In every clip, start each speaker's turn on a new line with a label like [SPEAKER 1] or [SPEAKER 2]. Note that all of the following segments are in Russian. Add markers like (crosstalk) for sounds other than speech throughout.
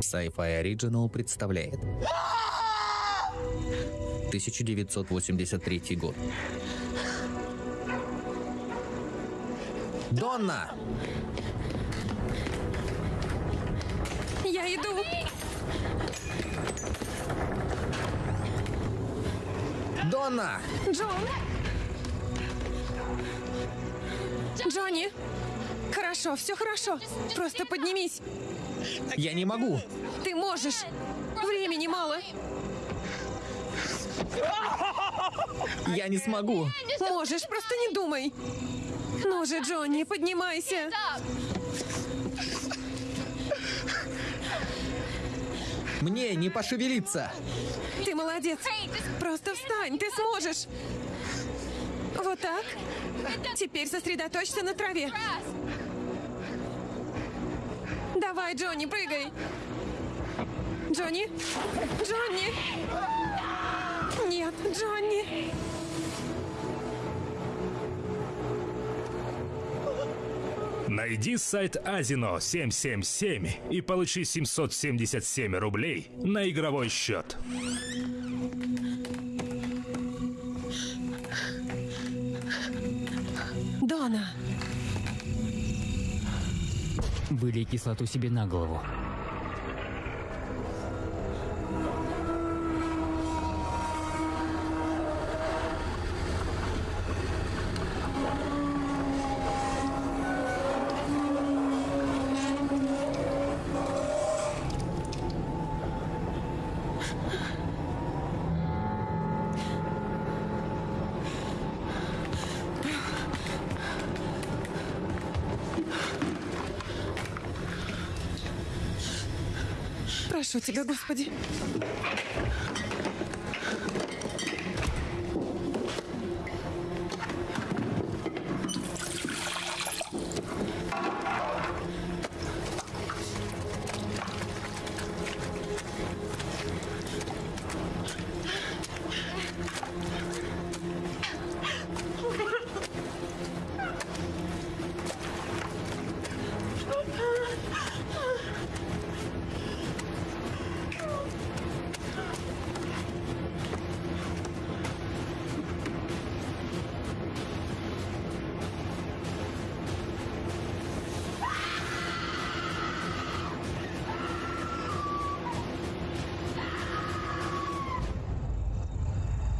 [SPEAKER 1] Sci-Fi Original представляет 1983 год. Донна!
[SPEAKER 2] Я иду.
[SPEAKER 1] Донна!
[SPEAKER 2] Джон! Джонни! Хорошо, все хорошо. Просто поднимись.
[SPEAKER 1] Я не могу!
[SPEAKER 2] Ты можешь. Времени мало.
[SPEAKER 1] Я не смогу!
[SPEAKER 2] Можешь, просто не думай. Ну же, Джонни, поднимайся.
[SPEAKER 1] Мне не пошевелиться!
[SPEAKER 2] Ты молодец. Просто встань, ты сможешь. Вот так. Теперь сосредоточься на траве. Давай, Джонни, прыгай. Джонни? Джонни! Нет, Джонни!
[SPEAKER 3] Найди сайт Азино 777 и получи 777 рублей на игровой счет.
[SPEAKER 2] Дона!
[SPEAKER 4] Вылей кислоту себе на голову.
[SPEAKER 2] Тебя, Господи.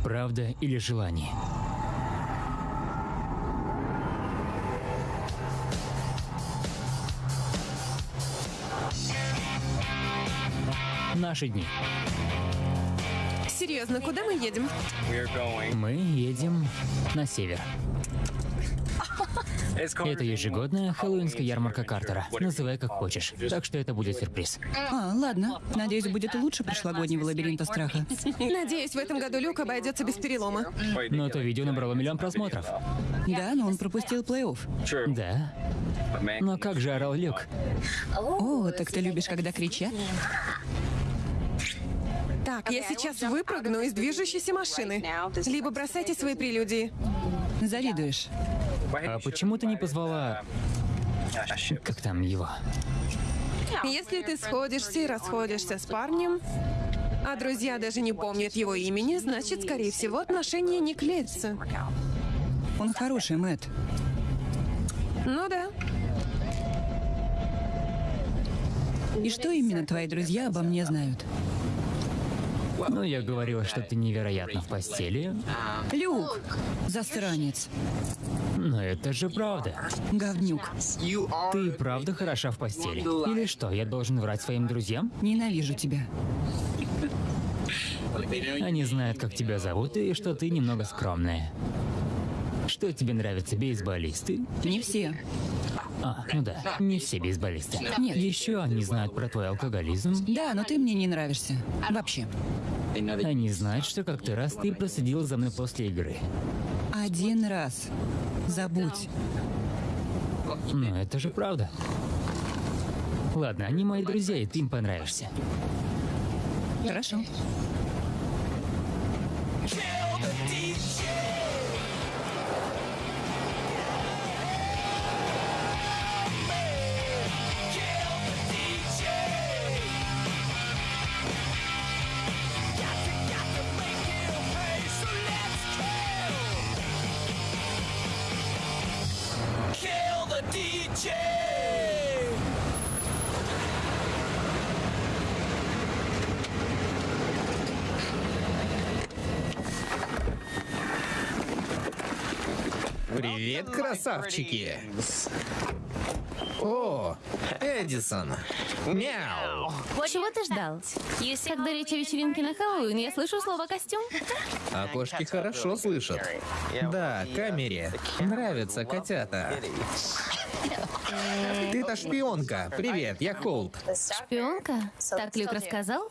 [SPEAKER 4] Правда или желание? Наши дни.
[SPEAKER 2] Серьезно, куда мы едем?
[SPEAKER 4] Мы едем на север. Это ежегодная хэллоуинская ярмарка Картера. Называй как хочешь. Так что это будет сюрприз.
[SPEAKER 5] А, ладно. Надеюсь, будет лучше прошлогоднего лабиринта страха.
[SPEAKER 2] Надеюсь, в этом году Люк обойдется без перелома.
[SPEAKER 4] Но то видео набрало миллион просмотров.
[SPEAKER 5] Да, но он пропустил плей-офф.
[SPEAKER 4] Да. Но как же орал Люк?
[SPEAKER 5] О, так ты любишь, когда кричат?
[SPEAKER 2] Так, я сейчас выпрыгну из движущейся машины. Либо бросайте свои прелюдии.
[SPEAKER 5] Завидуешь.
[SPEAKER 4] А почему ты не позвала... Как там его?
[SPEAKER 2] Если ты сходишься и расходишься с парнем, а друзья даже не помнят его имени, значит, скорее всего, отношения не клеятся.
[SPEAKER 5] Он хороший, Мэтт.
[SPEAKER 2] Ну да.
[SPEAKER 5] И что именно твои друзья обо мне знают?
[SPEAKER 4] Ну, я говорила, что ты невероятно в постели.
[SPEAKER 5] Люк! Засранец.
[SPEAKER 4] Но это же правда.
[SPEAKER 5] Говнюк.
[SPEAKER 4] Ты правда хороша в постели? Или что, я должен врать своим друзьям?
[SPEAKER 5] Ненавижу тебя.
[SPEAKER 4] Они знают, как тебя зовут и что ты немного скромная. Что тебе нравятся, бейсболисты?
[SPEAKER 5] Не все.
[SPEAKER 4] А, ну да, не все бейсболисты.
[SPEAKER 5] Нет.
[SPEAKER 4] Еще они знают про твой алкоголизм.
[SPEAKER 5] Да, но ты мне не нравишься. Вообще.
[SPEAKER 4] Они знают, что как-то раз ты проследил за мной после игры.
[SPEAKER 5] Один раз. Забудь.
[SPEAKER 4] Но это же правда. Ладно, они мои друзья, и ты им понравишься.
[SPEAKER 5] Хорошо.
[SPEAKER 1] Красавчики! О, Эдисон! Мяу!
[SPEAKER 6] Чего ты ждал? Когда речь о вечеринке на Хэллоуин, я слышу слово «костюм».
[SPEAKER 1] А кошки хорошо слышат. Да, камере. Нравятся котята. Ты-то шпионка. Привет, я Холд.
[SPEAKER 6] Шпионка? Так Люк рассказал?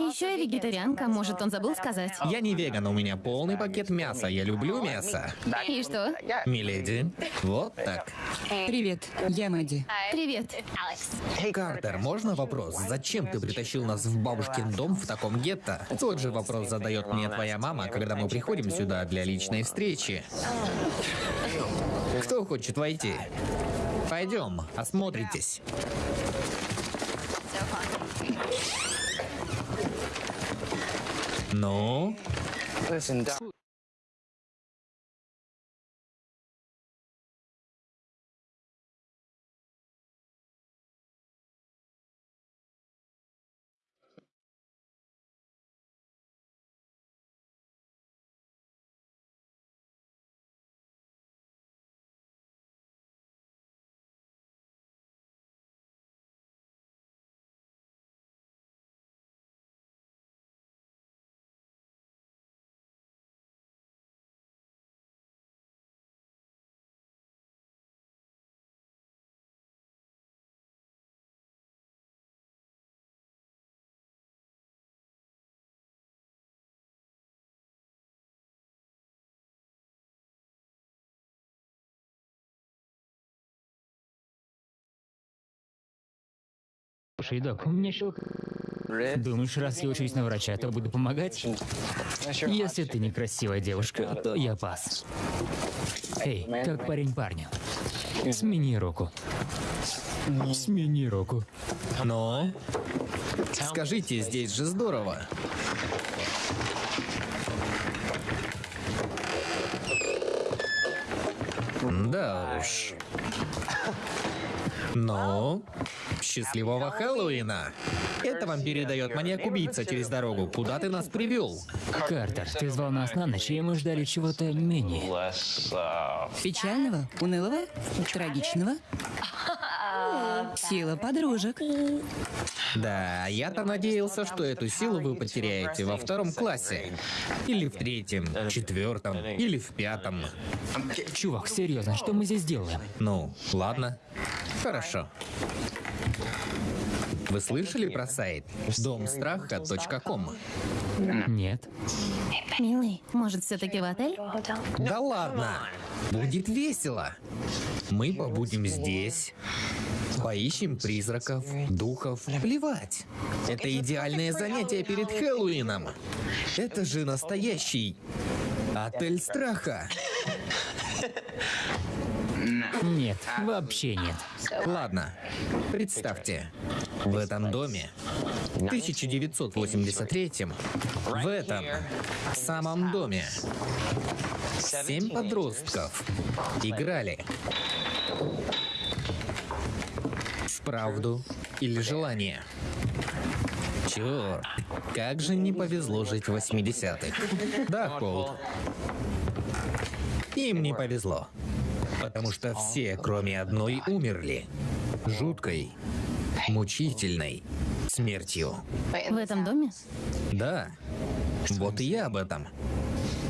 [SPEAKER 6] Еще я вегетарианка, может, он забыл сказать.
[SPEAKER 1] Я не веган, у меня полный пакет мяса. Я люблю мясо.
[SPEAKER 6] И что?
[SPEAKER 1] Миледи, вот так.
[SPEAKER 5] Привет, я Мэдди.
[SPEAKER 6] Привет.
[SPEAKER 1] Картер, можно вопрос? Зачем ты притащил нас в бабушкин дом в таком гетто? Тот же вопрос задает мне твоя мама, когда мы приходим сюда для личной встречи. Кто хочет войти? Пойдем, осмотритесь. 노. 알겠습니다.
[SPEAKER 4] Слушай, док, у меня щелк. Думаешь, раз я учусь на врача, то буду помогать? Если ты некрасивая девушка, то я пас. Эй, как парень парню. Смени руку. Смени руку.
[SPEAKER 1] ну, скажите, здесь же здорово. Да уж. Ну, счастливого Хэллоуина! Это вам передает маньяк-убийца через дорогу. Куда ты нас привел?
[SPEAKER 4] Картер, ты звал нас на ночь, и мы ждали чего-то менее.
[SPEAKER 5] Печального, унылого, трагичного. Сила подружек.
[SPEAKER 1] Да, я-то надеялся, что эту силу вы потеряете во втором классе. Или в третьем, четвертом, или в пятом.
[SPEAKER 4] Чувак, серьезно, что мы здесь делаем?
[SPEAKER 1] Ну, ладно. Хорошо. Вы слышали про сайт домстраха.ком?
[SPEAKER 4] Нет.
[SPEAKER 6] Милый, может, все-таки в отель?
[SPEAKER 1] Да ладно! Будет весело. Мы побудем здесь. Поищем призраков, духов. Плевать. Это идеальное занятие перед Хэллоуином. Это же настоящий отель страха.
[SPEAKER 4] Нет, вообще нет.
[SPEAKER 1] Ладно, представьте, в этом доме, в 1983 в этом самом доме, семь подростков играли в правду или желание. Черт, как же не повезло жить в 80-х. Да, Колд. Им не повезло. Потому что все, кроме одной, умерли. Жуткой, мучительной смертью.
[SPEAKER 6] В этом доме?
[SPEAKER 1] Да, вот и я об этом.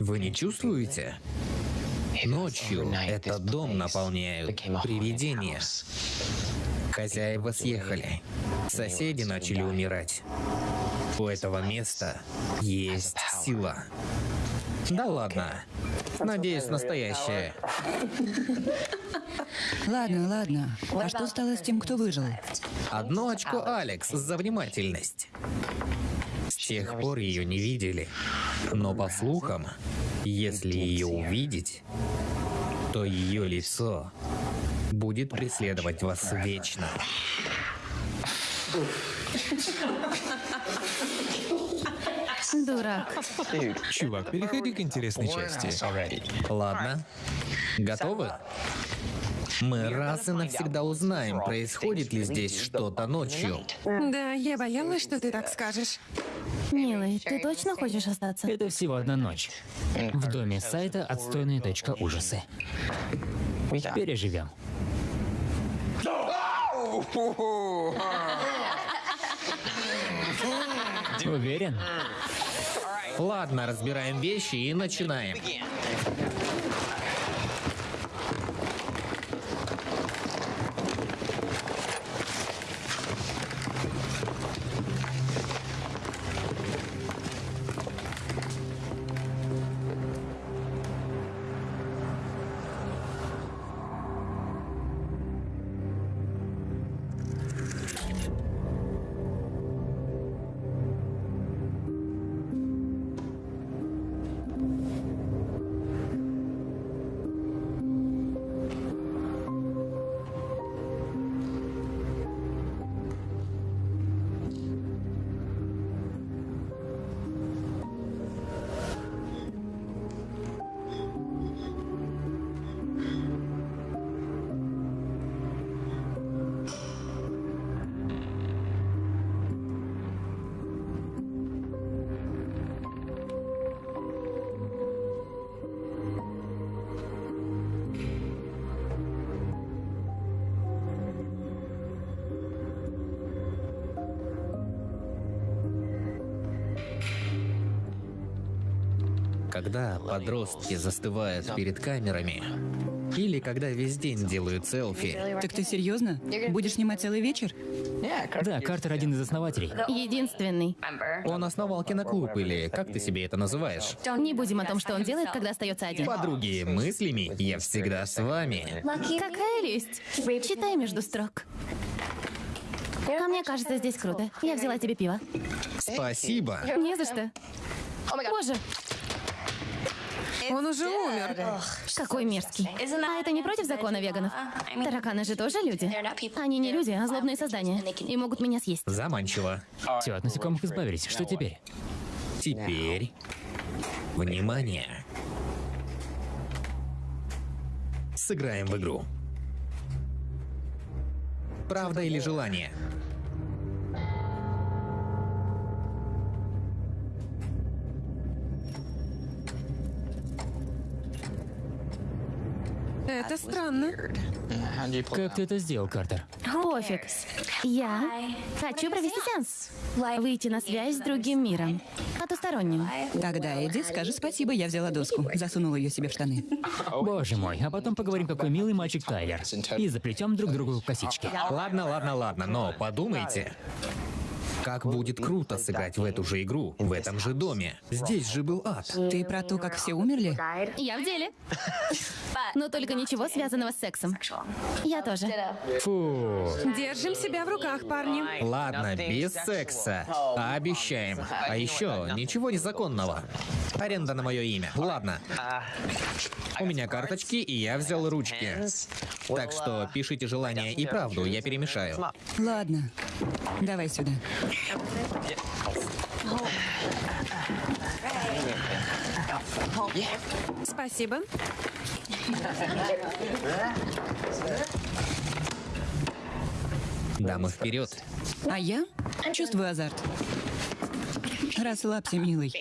[SPEAKER 1] Вы не чувствуете? Ночью этот дом наполняют привидения. Хозяева съехали. Соседи начали умирать. У этого места есть сила. Да ладно. Надеюсь, настоящая. (laughs)
[SPEAKER 5] Ладно, ладно. А что стало с тем, кто выжил?
[SPEAKER 1] Одно очко Алекс за внимательность. С тех пор ее не видели. Но по слухам, если ее увидеть, то ее лицо будет преследовать вас вечно. (laughs)
[SPEAKER 6] Дурак.
[SPEAKER 7] Чувак, переходи к интересной части.
[SPEAKER 1] Ладно. Готовы? Мы раз и навсегда узнаем, происходит ли здесь что-то ночью.
[SPEAKER 2] Да, я боялась, что ты так скажешь.
[SPEAKER 6] Милый, ты точно хочешь остаться?
[SPEAKER 4] Это всего одна ночь. В доме сайта отстойные точка ужасы. Переживем. Уверен?
[SPEAKER 1] Ладно, разбираем вещи и начинаем. Когда подростки застывают перед камерами, или когда весь день делают селфи,
[SPEAKER 5] Так ты серьезно? Будешь снимать целый вечер?
[SPEAKER 4] Да, Картер один из основателей.
[SPEAKER 6] Единственный.
[SPEAKER 1] он основал киноклуб, или как ты себе это называешь?
[SPEAKER 6] Не будем о том, что он делает, когда остается один.
[SPEAKER 1] Подруги мыслями, я всегда с вами.
[SPEAKER 6] Какая лесть. Читай между строк. А мне кажется, здесь круто. Я взяла тебе пиво.
[SPEAKER 1] Спасибо.
[SPEAKER 6] Не за что. Боже,
[SPEAKER 2] Он уже умер.
[SPEAKER 6] какой мерзкий. А это не против закона веганов? Тараканы же тоже люди. Они не люди, а злобные создания. И могут меня съесть.
[SPEAKER 1] Заманчиво.
[SPEAKER 4] Все, от насекомых избавились. Что теперь?
[SPEAKER 1] Теперь... Внимание. Сыграем в игру. Правда или желание?
[SPEAKER 2] Это странно.
[SPEAKER 4] Как ты это сделал, Картер?
[SPEAKER 6] Пофиг. Я хочу провести сеанс. Выйти на связь с другим миром. Потусторонним.
[SPEAKER 5] Тогда Эдди, скажи спасибо, я взяла доску. Засунула ее себе в штаны.
[SPEAKER 4] Боже мой, а потом поговорим, какой милый мальчик Тайлер. И заплетем друг другу косички.
[SPEAKER 1] Ладно, ладно, ладно, но подумайте. Как будет круто сыграть в эту же игру, в этом же доме. Здесь же был ад.
[SPEAKER 5] Ты про то, как все умерли?
[SPEAKER 6] Я в деле. Но только ничего связанного с сексом. Я тоже.
[SPEAKER 4] Фу.
[SPEAKER 2] Держим себя в руках, парни.
[SPEAKER 1] Ладно, без секса. Обещаем. А еще ничего незаконного. Аренда на мое имя. Ладно. У меня карточки, и я взял ручки. Так что пишите желание и правду, я перемешаю.
[SPEAKER 5] Ладно. Давай сюда.
[SPEAKER 2] Спасибо.
[SPEAKER 1] Дамы вперед.
[SPEAKER 5] А я чувствую азарт. Расслабься, милый.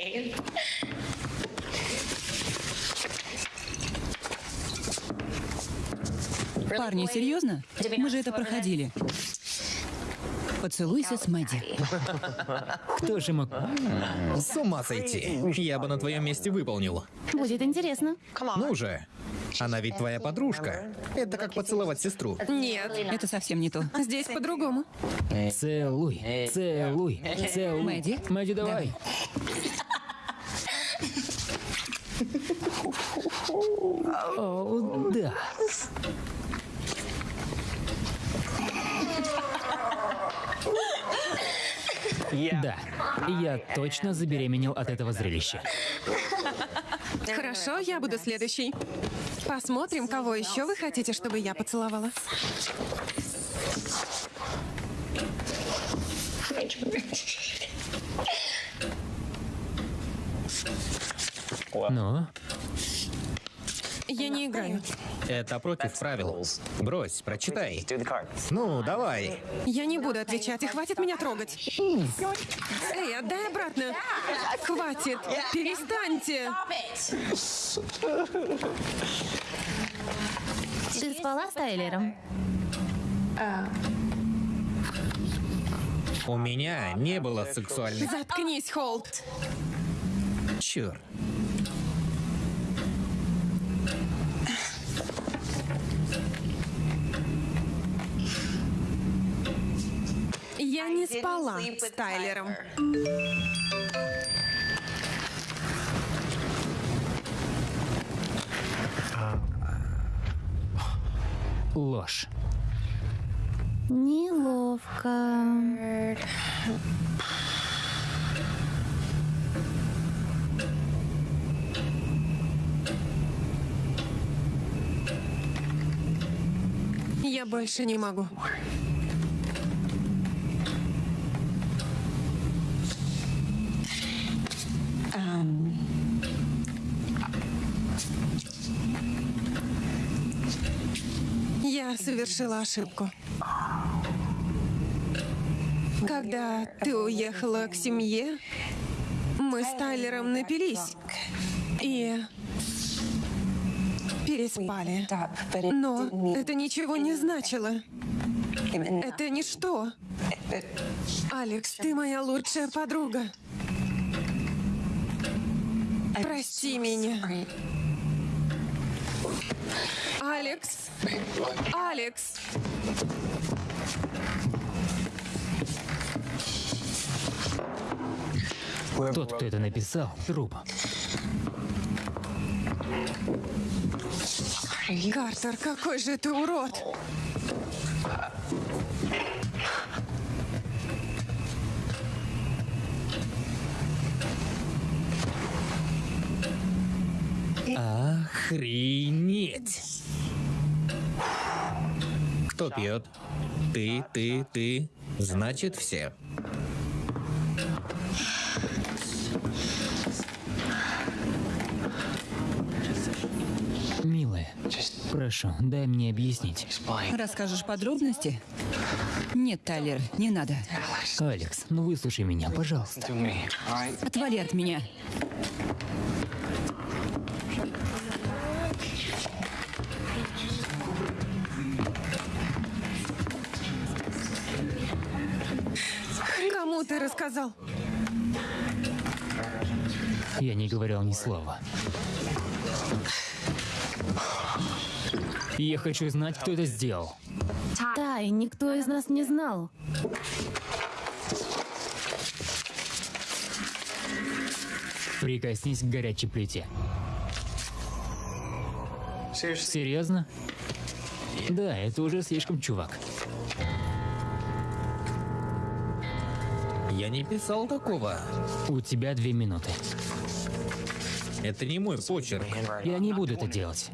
[SPEAKER 5] Парни, серьезно? Мы же это проходили. Поцелуйся с Мэдди.
[SPEAKER 4] Кто же мог...
[SPEAKER 1] С ума сойти. Я бы на твоем месте выполнил.
[SPEAKER 6] Будет интересно.
[SPEAKER 1] Ну же. Она ведь твоя подружка. Это как поцеловать сестру.
[SPEAKER 2] Нет,
[SPEAKER 5] Это совсем не то.
[SPEAKER 2] здесь по-другому.
[SPEAKER 4] Целуй, целуй, целуй.
[SPEAKER 5] Мэдди?
[SPEAKER 4] Мэдди, давай. (laughs) О, да. Да, я точно забеременел от этого зрелища.
[SPEAKER 2] Хорошо, я буду следующий. Посмотрим, кого еще вы хотите, чтобы я поцеловала.
[SPEAKER 4] Ну,
[SPEAKER 2] Я не играю.
[SPEAKER 1] Это против правил. Брось, прочитай. Ну, давай.
[SPEAKER 2] Я не буду отвечать, и хватит меня трогать. Эй, отдай обратно. Хватит. Перестаньте.
[SPEAKER 6] Ты спала с Тайлером?
[SPEAKER 1] У меня не было сексуальных...
[SPEAKER 2] Заткнись, Холт.
[SPEAKER 1] Черт.
[SPEAKER 2] Я не спала с Тайлером.
[SPEAKER 4] Ложь.
[SPEAKER 6] Неловко.
[SPEAKER 2] Я больше не могу. Я совершила ошибку. Когда ты уехала к семье, мы с Тайлером напились и переспали. Но это ничего не значило. Это ничто. Алекс, ты моя лучшая подруга. Прости меня. Алекс. Алекс.
[SPEAKER 4] Тот, кто это написал, труп.
[SPEAKER 2] Картер, какой же ты урод.
[SPEAKER 1] Охренеть. Кто пьет? Ты, ты, ты. Значит, все.
[SPEAKER 4] Милая, прошу, дай мне объяснить.
[SPEAKER 5] Расскажешь подробности? Нет, Тайлер, не надо.
[SPEAKER 4] Алекс, ну выслушай меня, пожалуйста.
[SPEAKER 5] Отвали от меня.
[SPEAKER 2] Кому ты рассказал?
[SPEAKER 4] Я не говорил ни слова. Я хочу знать, кто это сделал.
[SPEAKER 6] Тай, никто из нас не знал.
[SPEAKER 4] Прикоснись к горячей плите. Серьезно? Да, это уже слишком, чувак.
[SPEAKER 1] Я не писал такого.
[SPEAKER 4] У тебя две минуты.
[SPEAKER 1] Это не мой почерк.
[SPEAKER 4] Я не буду это делать.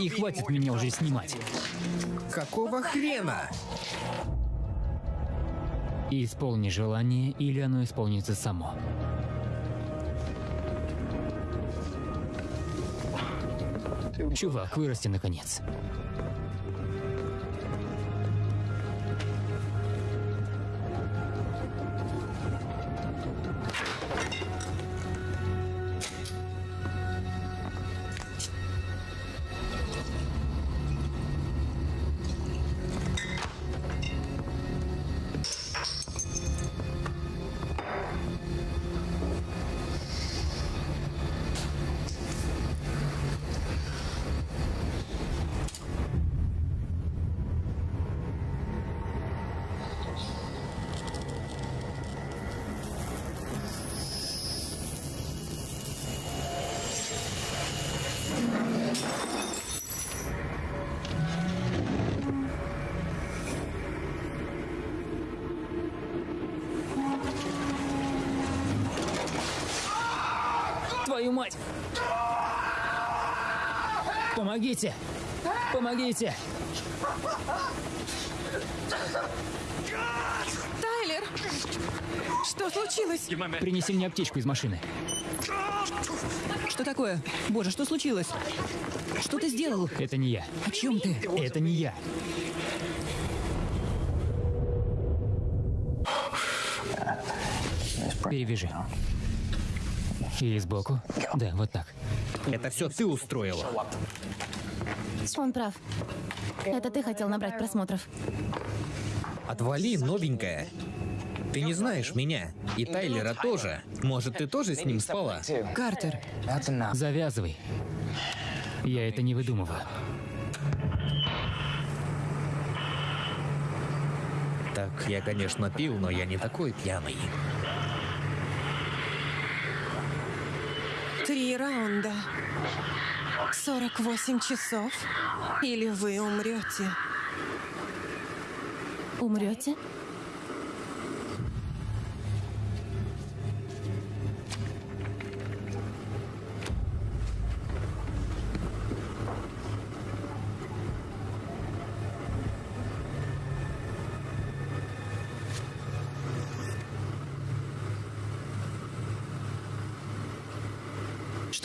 [SPEAKER 4] И хватит меня уже снимать.
[SPEAKER 1] Какого хрена?
[SPEAKER 4] Исполни желание, или оно исполнится само. Чувак, вырасти наконец. Твою мать! Помогите! Помогите!
[SPEAKER 2] Тайлер! Что случилось?
[SPEAKER 4] Принеси мне аптечку из машины.
[SPEAKER 5] Что такое? Боже, что случилось? Что ты сделал?
[SPEAKER 4] Это не я.
[SPEAKER 5] О чем ты?
[SPEAKER 4] Это не я. Перевяжи. Или сбоку. Да, вот так.
[SPEAKER 1] Это все ты устроила.
[SPEAKER 6] Он прав. Это ты хотел набрать просмотров.
[SPEAKER 1] Отвали, новенькая. Ты не знаешь меня. И Тайлера тоже. Может, ты тоже с ним спала?
[SPEAKER 5] Картер,
[SPEAKER 4] Завязывай. Я это не выдумываю.
[SPEAKER 1] Так, я, конечно, пил, но я не такой пьяный.
[SPEAKER 2] Три раунда. 48 часов. Или вы умрете.
[SPEAKER 6] Умрете?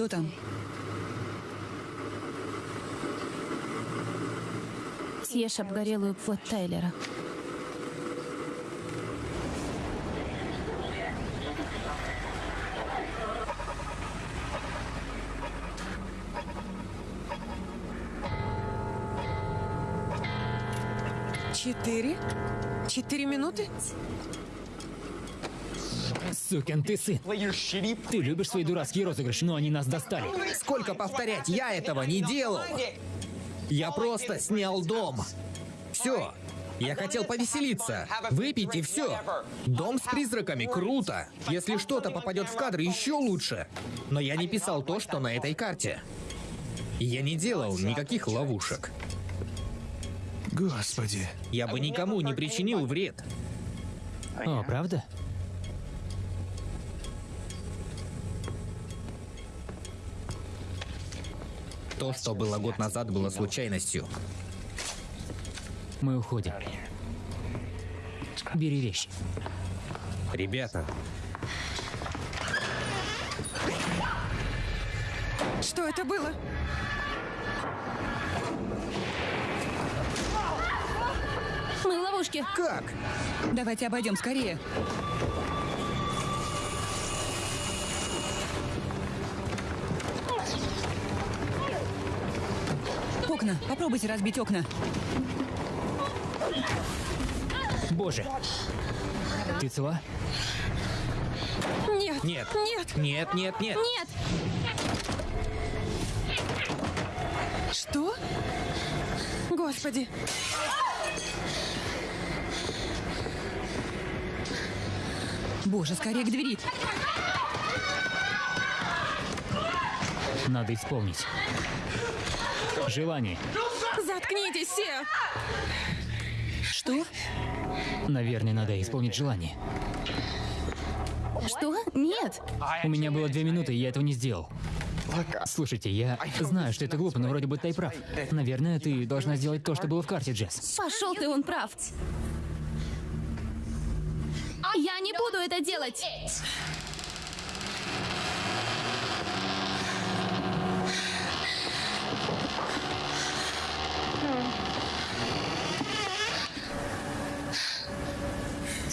[SPEAKER 5] Что там?
[SPEAKER 6] Съешь обгорелую плоть Тайлера.
[SPEAKER 2] Четыре? Четыре минуты?
[SPEAKER 4] Сукин ты сын. Ты любишь свои дурацкие розыгрыши, но они нас достали.
[SPEAKER 1] Сколько повторять? Я этого не делал. Я просто снял дом. Все. Я хотел повеселиться. Выпить и все. Дом с призраками круто. Если что-то попадет в кадр, еще лучше. Но я не писал то, что на этой карте. Я не делал никаких ловушек.
[SPEAKER 3] Господи.
[SPEAKER 1] Я бы никому не причинил вред.
[SPEAKER 4] О, правда?
[SPEAKER 1] То, что было год назад, было случайностью.
[SPEAKER 4] Мы уходим. Бери вещи.
[SPEAKER 1] Ребята,
[SPEAKER 2] Что это было?
[SPEAKER 6] Мы в ловушке.
[SPEAKER 1] как?
[SPEAKER 5] Давайте обойдем скорее. Окна. Попробуйте разбить окна.
[SPEAKER 4] Боже. Ты цела?
[SPEAKER 2] Нет.
[SPEAKER 1] Нет.
[SPEAKER 2] Нет.
[SPEAKER 1] Нет, нет, нет.
[SPEAKER 6] Нет!
[SPEAKER 2] Что? Господи.
[SPEAKER 5] Боже, скорее к двери.
[SPEAKER 4] Надо исполнить. Желание.
[SPEAKER 2] Заткнитесь все.
[SPEAKER 5] Что?
[SPEAKER 4] Наверное, надо исполнить желание.
[SPEAKER 6] Что? Нет!
[SPEAKER 4] У меня было две минуты, и я этого не сделал. Слушайте, я знаю, что это глупо, но вроде бы ты прав. Наверное, ты должна сделать то, что было в карте, Джесс.
[SPEAKER 6] Пошел ты, он прав. Я не буду это делать!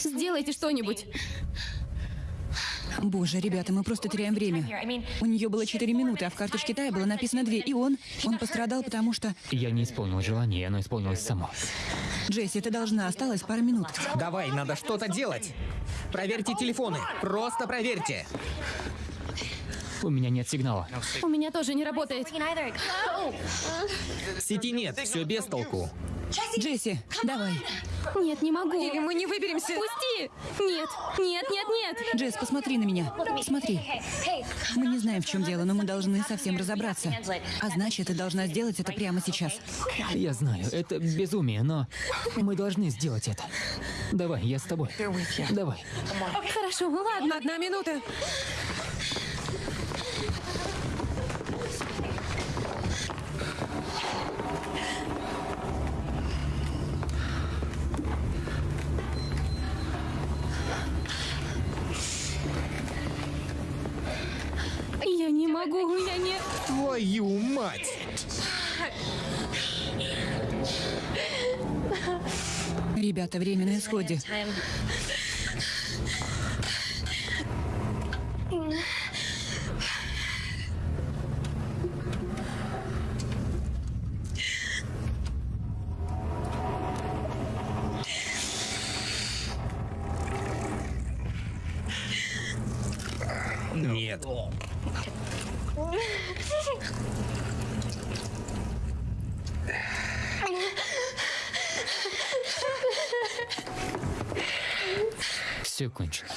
[SPEAKER 6] Сделайте что-нибудь.
[SPEAKER 5] Боже, ребята, мы просто теряем время. У нее было 4 минуты, а в карточке Тая было написано 2. И он, он пострадал, потому что...
[SPEAKER 4] Я не исполнил желание, оно исполнилось само.
[SPEAKER 5] Джесси, ты должна, осталось пара минут.
[SPEAKER 1] Давай, надо что-то делать. Проверьте телефоны. Просто проверьте.
[SPEAKER 4] У меня нет сигнала.
[SPEAKER 6] У меня тоже не работает.
[SPEAKER 1] Сети нет, все без толку.
[SPEAKER 5] Джесси, давай.
[SPEAKER 6] Нет, не могу.
[SPEAKER 2] Или мы не выберемся.
[SPEAKER 6] Пусти! Нет, нет, нет, нет!
[SPEAKER 5] Джесс, посмотри на меня. Смотри. Мы не знаем, в чем дело, но мы должны совсем разобраться. А значит, ты должна сделать это прямо сейчас.
[SPEAKER 4] Я знаю, это безумие, но мы должны сделать это. Давай, я с тобой. Давай.
[SPEAKER 6] Хорошо, ладно.
[SPEAKER 2] Одна минута.
[SPEAKER 1] Твою мать!
[SPEAKER 5] Ребята, время на исходе.
[SPEAKER 1] Нет.
[SPEAKER 4] Все кончено.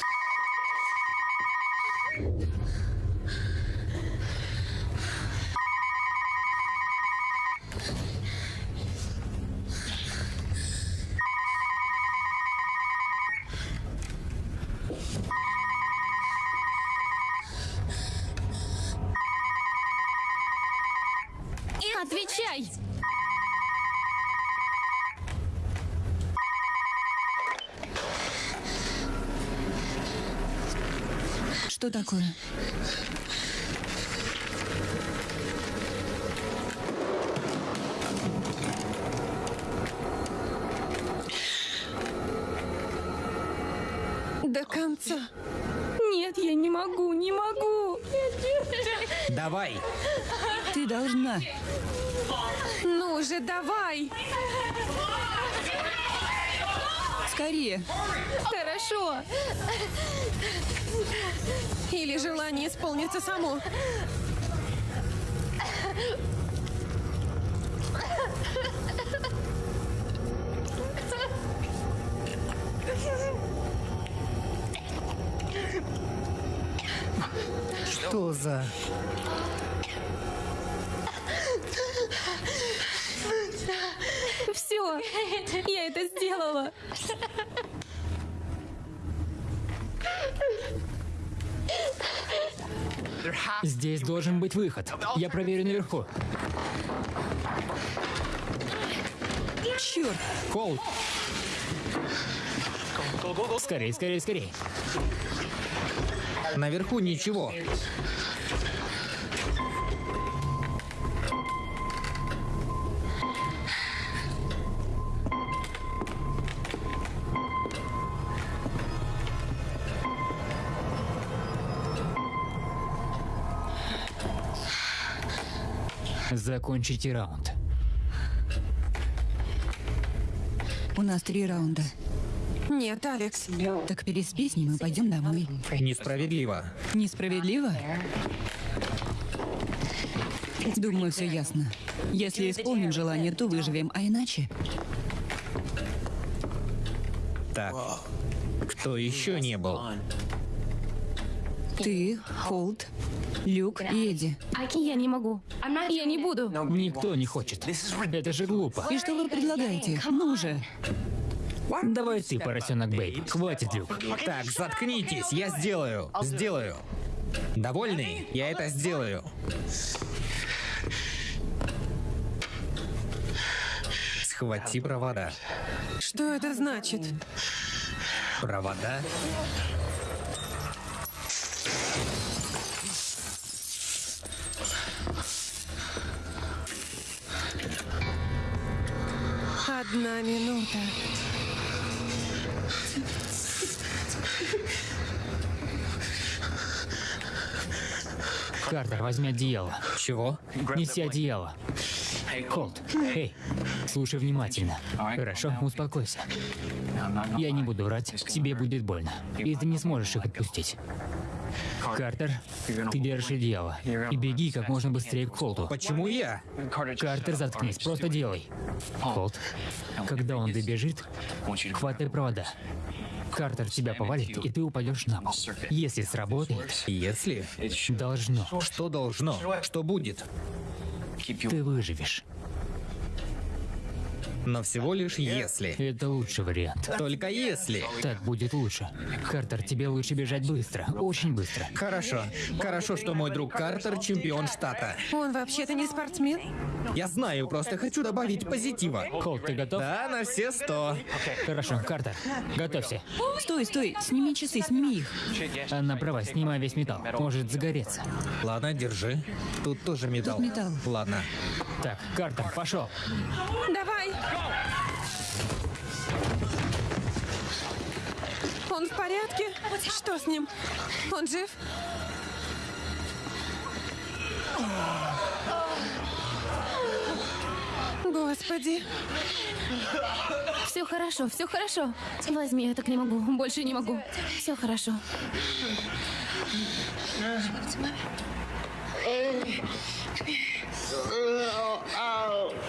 [SPEAKER 6] Отвечай!
[SPEAKER 5] Что такое?
[SPEAKER 2] До конца.
[SPEAKER 6] Нет, я не могу, не могу.
[SPEAKER 1] Давай!
[SPEAKER 5] Ты должна.
[SPEAKER 2] Ну же, давай!
[SPEAKER 5] Скорее.
[SPEAKER 6] Хорошо.
[SPEAKER 2] Или желание исполнится само.
[SPEAKER 1] Что за...
[SPEAKER 6] Все, я это сделала.
[SPEAKER 4] Здесь должен быть выход. Я проверю наверху.
[SPEAKER 5] Черт.
[SPEAKER 4] Кол. Скорей, скорей, скорей.
[SPEAKER 1] Наверху ничего.
[SPEAKER 4] Закончите раунд.
[SPEAKER 5] У нас три раунда.
[SPEAKER 2] Нет, Алекс.
[SPEAKER 5] Так переспи с ним и пойдем домой.
[SPEAKER 1] Несправедливо.
[SPEAKER 5] Несправедливо? Думаю, все ясно. Если исполним желание, то выживем, а иначе...
[SPEAKER 1] Так. Кто еще не был?
[SPEAKER 5] Ты, Холд, Люк и Эдди.
[SPEAKER 6] Я не могу. Я не буду.
[SPEAKER 4] Никто не хочет. Это же глупо.
[SPEAKER 5] И что вы предлагаете? Ну же.
[SPEAKER 4] Давай ты, поросенок Бэйб. Хватит, Люк.
[SPEAKER 1] Так, заткнитесь, я сделаю. Сделаю. Довольный? Я это сделаю. Схвати провода.
[SPEAKER 2] Что это значит?
[SPEAKER 1] Провода?
[SPEAKER 2] Одна минута.
[SPEAKER 4] Картер, возьми одеяло.
[SPEAKER 1] Чего?
[SPEAKER 4] Неси одеяло. Холд, эй, слушай внимательно. Хорошо, успокойся. Я не буду врать, тебе будет больно. И ты не сможешь их отпустить. Картер, ты держишь одеяло. И беги как можно быстрее к Холту.
[SPEAKER 1] Почему я?
[SPEAKER 4] Картер, заткнись, просто делай. Холт, когда он добежит, хватай провода. Картер тебя повалит, и ты упадешь на пол. Если сработает,
[SPEAKER 1] Если?
[SPEAKER 4] должно.
[SPEAKER 1] Что должно? Что будет?
[SPEAKER 4] Ты выживешь.
[SPEAKER 1] Но всего лишь если.
[SPEAKER 4] Это лучший вариант.
[SPEAKER 1] Только если.
[SPEAKER 4] Так будет лучше. Картер, тебе лучше бежать быстро. Очень быстро.
[SPEAKER 1] Хорошо. Хорошо, что мой друг Картер чемпион штата.
[SPEAKER 2] Он вообще-то не спортсмен.
[SPEAKER 1] Я знаю, просто хочу добавить позитива.
[SPEAKER 4] Холт, ты готов?
[SPEAKER 1] Да, на все сто.
[SPEAKER 4] Хорошо, Картер, готовься.
[SPEAKER 5] Стой, стой, сними часы, сними их.
[SPEAKER 4] Анна права, снимай весь металл. Может загореться.
[SPEAKER 1] Ладно, держи. Тут тоже металл.
[SPEAKER 5] Тут металл.
[SPEAKER 1] Ладно.
[SPEAKER 4] Так, Картер, пошел.
[SPEAKER 2] Давай. Он в порядке? Что с ним? Он жив? Господи.
[SPEAKER 6] Все хорошо, все хорошо. Возьми, я так не могу. Больше не могу. Все хорошо.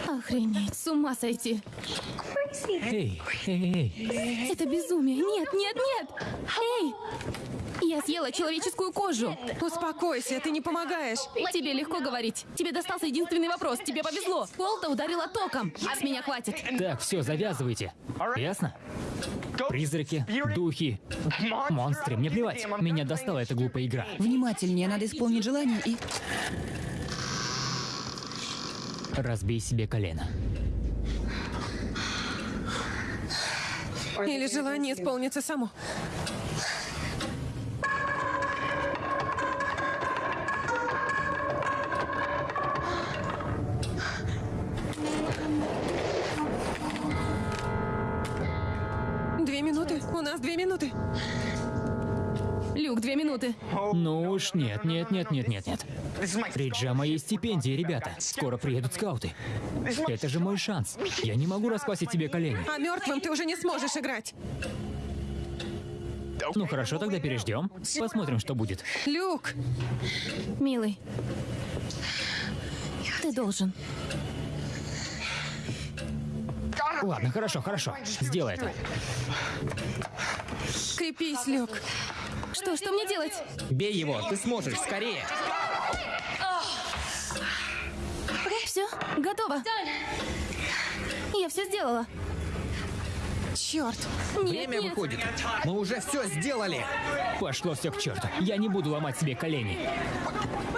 [SPEAKER 6] Охренеть, с ума сойти.
[SPEAKER 4] Эй, эй, эй.
[SPEAKER 6] Это безумие. Нет, нет, нет. Эй! Я съела человеческую кожу.
[SPEAKER 2] Успокойся, ты не помогаешь.
[SPEAKER 6] Тебе легко говорить. Тебе достался единственный вопрос. Тебе повезло. Полта ударила током. С меня хватит.
[SPEAKER 4] Так, все, завязывайте. Ясно? Призраки, духи, монстры. Мне плевать. Меня достала эта глупая игра.
[SPEAKER 5] Внимательнее, надо исполнить желание и...
[SPEAKER 4] Разбей себе колено.
[SPEAKER 2] Или желание исполнится само. Две минуты. У нас две минуты.
[SPEAKER 6] Люк, две минуты.
[SPEAKER 4] Ну уж нет, нет, нет, нет, нет, нет. Риджа моей стипендии, ребята. Скоро приедут скауты. Это же мой шанс. Я не могу расквасить тебе колени.
[SPEAKER 2] А мертвым ты уже не сможешь играть.
[SPEAKER 4] Ну хорошо, тогда переждем. Посмотрим, что будет.
[SPEAKER 2] Люк,
[SPEAKER 6] Милый. Ты должен.
[SPEAKER 4] Ладно, хорошо, хорошо. Сделай это.
[SPEAKER 2] крепись, Люк.
[SPEAKER 6] Что, что мне делать?
[SPEAKER 1] Бей его, ты сможешь, скорее.
[SPEAKER 6] Все, готово. Я все сделала.
[SPEAKER 2] Черт.
[SPEAKER 6] Нет,
[SPEAKER 1] Время
[SPEAKER 6] нет.
[SPEAKER 1] выходит. Мы уже все сделали.
[SPEAKER 4] Пошло все к черту. Я не буду ломать себе колени.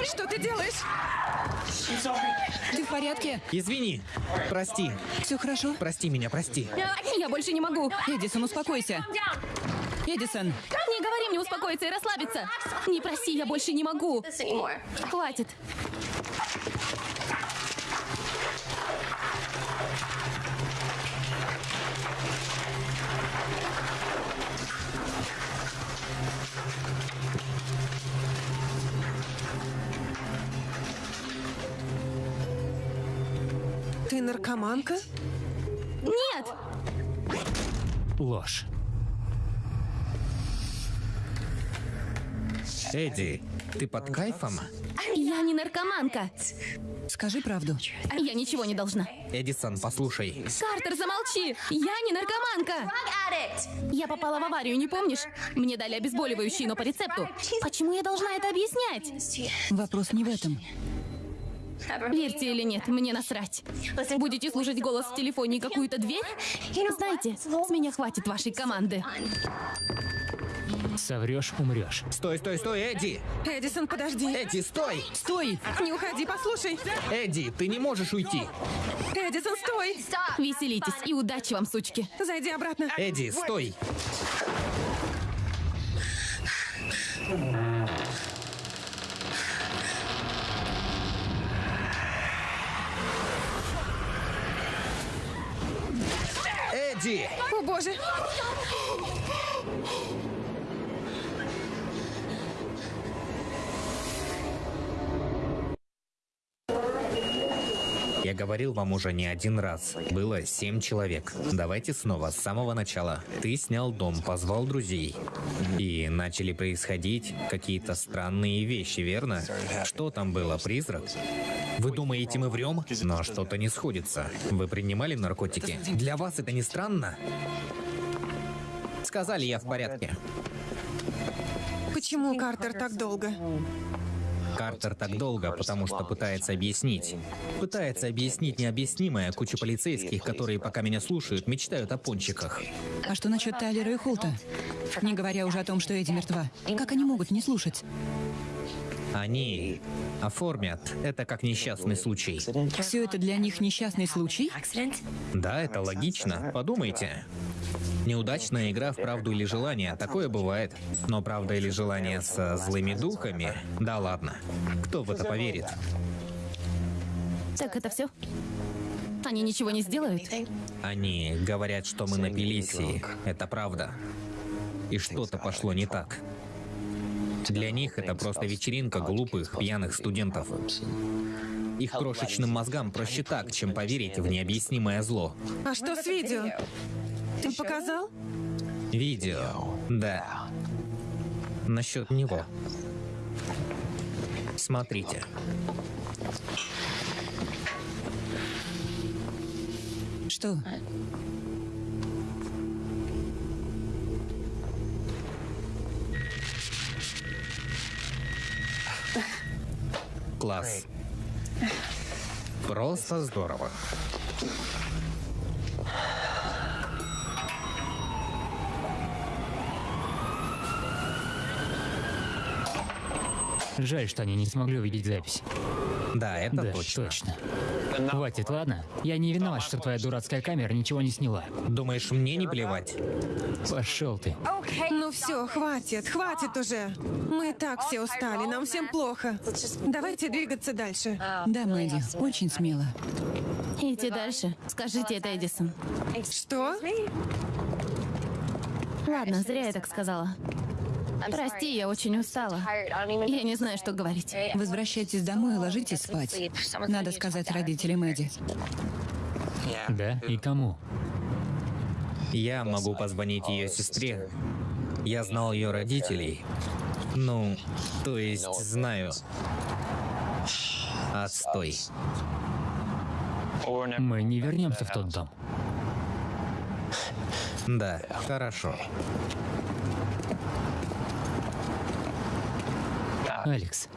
[SPEAKER 2] Что ты делаешь?
[SPEAKER 5] Ты в порядке?
[SPEAKER 1] Извини. Прости.
[SPEAKER 5] Все хорошо?
[SPEAKER 1] Прости меня, прости.
[SPEAKER 6] Я больше не могу.
[SPEAKER 5] Эдисон, успокойся. Эдисон,
[SPEAKER 6] Не говори мне успокоиться и расслабиться. Не проси, я больше не могу. Хватит.
[SPEAKER 2] Наркоманка?
[SPEAKER 6] Нет!
[SPEAKER 4] Ложь.
[SPEAKER 1] Эдди, ты под кайфом?
[SPEAKER 6] Я не наркоманка.
[SPEAKER 5] скажи правду.
[SPEAKER 6] Я ничего не должна.
[SPEAKER 1] Эдисон, послушай.
[SPEAKER 6] Картер, замолчи! Я не наркоманка! Я попала в аварию, не помнишь? Мне дали обезболивающие, но по рецепту. Почему я должна это объяснять?
[SPEAKER 5] Вопрос не в этом.
[SPEAKER 6] Верьте или нет, мне насрать. Будете слушать голос в телефоне и какую-то дверь? Знаете, с меня хватит вашей команды.
[SPEAKER 4] Соврешь, умрешь.
[SPEAKER 1] Стой, стой, стой, Эдди!
[SPEAKER 2] Эдисон, подожди.
[SPEAKER 1] Эдди, стой!
[SPEAKER 5] Стой!
[SPEAKER 2] Не уходи, послушай.
[SPEAKER 1] Эдди, ты не можешь уйти.
[SPEAKER 2] Эдисон, стой.
[SPEAKER 6] Веселитесь и удачи вам, сучки.
[SPEAKER 2] Зайди обратно.
[SPEAKER 1] Эдди, стой! Эдди!
[SPEAKER 2] О, боже.
[SPEAKER 1] Говорил вам уже не один раз. Было семь человек. Давайте снова, с самого начала. Ты снял дом, позвал друзей. И начали происходить какие-то странные вещи, верно? Что там было, призрак? Вы думаете, мы врем? Но что-то не сходится. Вы принимали наркотики? Для вас это не странно? Сказали, я в порядке.
[SPEAKER 2] Почему Картер так долго?
[SPEAKER 1] Картер так долго, потому что пытается объяснить. Пытается объяснить необъяснимое. Куча полицейских, которые пока меня слушают, мечтают о пончиках.
[SPEAKER 5] А что насчет Тайлера и Холта? Не говоря уже о том, что Эдди мертва. Как они могут не слушать?
[SPEAKER 1] Они оформят это как несчастный случай.
[SPEAKER 5] Все это для них несчастный случай?
[SPEAKER 1] Да, это логично. Подумайте. Неудачная игра в правду или желание, такое бывает. Но правда или желание со злыми духами? Да ладно. Кто в это поверит?
[SPEAKER 6] Так это все? Они ничего не сделают?
[SPEAKER 1] Они говорят, что мы напились, и это правда. И что-то пошло не так. Для них это просто вечеринка глупых, пьяных студентов. Их крошечным мозгам проще так, чем поверить в необъяснимое зло.
[SPEAKER 2] А что с видео? Ты показал?
[SPEAKER 1] Видео. Да. Насчет него. Смотрите.
[SPEAKER 5] Что?
[SPEAKER 1] Класс. Просто здорово.
[SPEAKER 4] Жаль, что они не смогли увидеть запись.
[SPEAKER 1] Да, это
[SPEAKER 4] да,
[SPEAKER 1] точно.
[SPEAKER 4] точно. Хватит, ладно? Я не виноват, что твоя дурацкая камера ничего не сняла.
[SPEAKER 1] Думаешь, мне не плевать?
[SPEAKER 4] Пошел ты.
[SPEAKER 2] Ну все, хватит, хватит уже. Мы и так все устали, нам всем плохо. Давайте двигаться дальше.
[SPEAKER 5] Да, Мэдди, очень смело.
[SPEAKER 6] Идти дальше. Скажите это Эдисон.
[SPEAKER 2] Что?
[SPEAKER 6] Ладно, зря я так сказала. Прости, я очень устала. Я не знаю, что говорить.
[SPEAKER 5] Возвращайтесь домой и ложитесь спать. Надо сказать родителям Эдди.
[SPEAKER 4] Да? И кому?
[SPEAKER 1] Я могу позвонить ее сестре. Я знал ее родителей. Ну, то есть знаю. Отстой.
[SPEAKER 4] Мы не вернемся в тот дом.
[SPEAKER 1] Да, хорошо.
[SPEAKER 4] Алекс,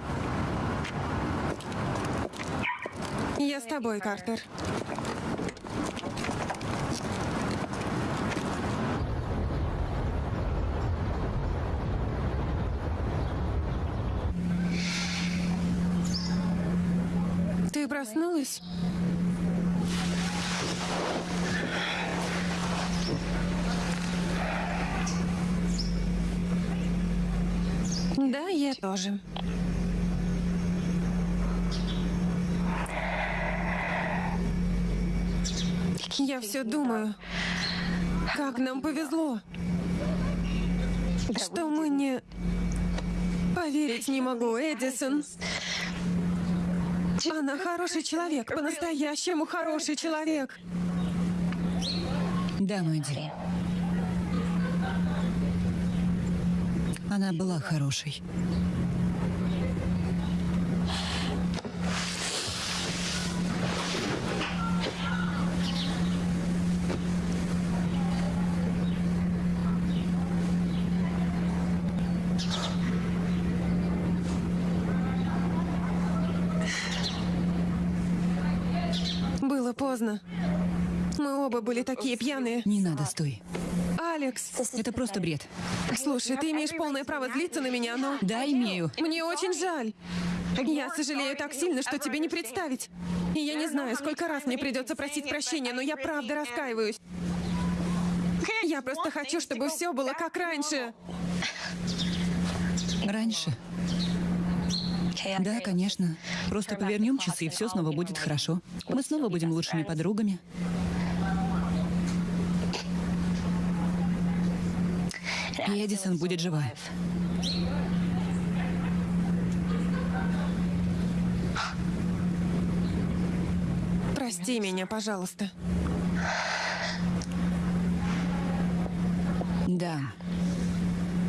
[SPEAKER 2] Я с тобой, Картер. Ты проснулась? Да, я тоже. Я все думаю, как нам повезло, что мы не... Поверить не могу, Эдисон. Она хороший человек, по-настоящему хороший человек.
[SPEAKER 5] Да, Мэдди. Она была хорошей.
[SPEAKER 2] Было поздно. Мы оба были такие пьяные.
[SPEAKER 5] Не надо, стой.
[SPEAKER 2] Алекс,
[SPEAKER 5] Это просто бред.
[SPEAKER 2] слушай, ты имеешь полное право злиться на меня, но...
[SPEAKER 5] Да, имею.
[SPEAKER 2] Мне очень жаль. Я сожалею так сильно, что тебе не представить. И я не знаю, сколько раз мне придется просить прощения, но я правда раскаиваюсь. Я просто хочу, чтобы все было как раньше.
[SPEAKER 5] Раньше. Да, конечно. Просто повернем часы, и все снова будет хорошо. Мы снова будем лучшими подругами. И Эдисон будет жива.
[SPEAKER 2] Прости меня, пожалуйста.
[SPEAKER 5] Да.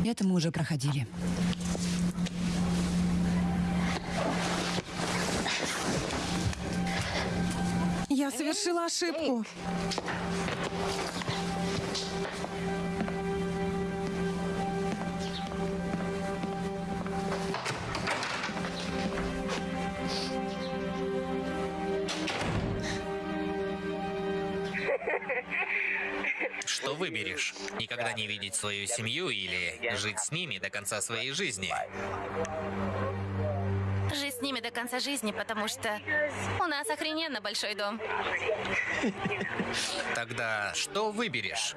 [SPEAKER 5] Это мы уже проходили.
[SPEAKER 2] Я совершила ошибку.
[SPEAKER 1] Что выберешь? Никогда не видеть свою семью или жить с ними до конца своей жизни?
[SPEAKER 6] Жить с ними до конца жизни, потому что у нас охрененно большой дом.
[SPEAKER 1] Тогда что выберешь?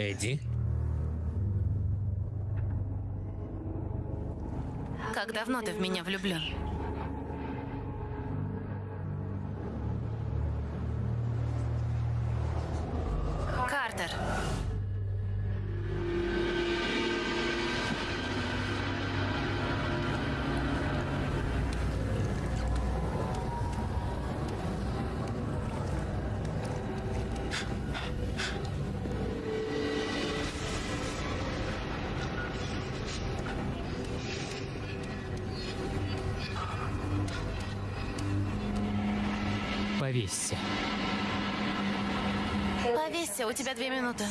[SPEAKER 1] Эдди?
[SPEAKER 6] Как давно ты в меня влюблен? У тебя две минуты.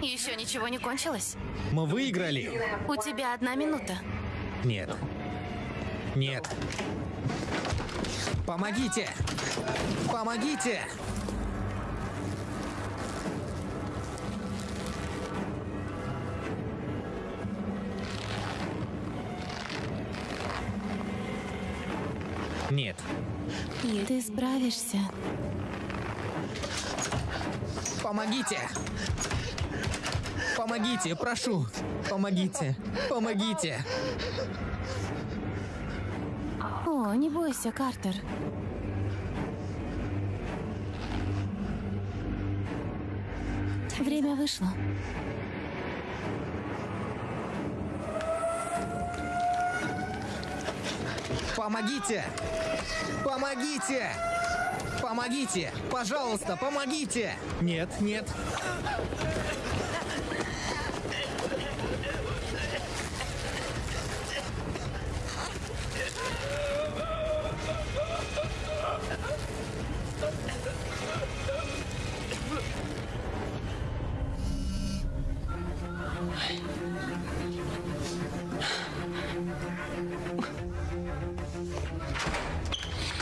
[SPEAKER 6] Еще ничего не кончилось?
[SPEAKER 1] Мы выиграли?
[SPEAKER 6] У тебя одна минута.
[SPEAKER 1] Нет. Нет. Помогите! Помогите! Нет.
[SPEAKER 6] Ты справишься.
[SPEAKER 1] Помогите! Помогите, прошу! Помогите! Помогите!
[SPEAKER 6] О, не бойся, Картер. Время вышло.
[SPEAKER 1] Помогите! Помогите! Помогите! Пожалуйста, помогите! Нет, нет.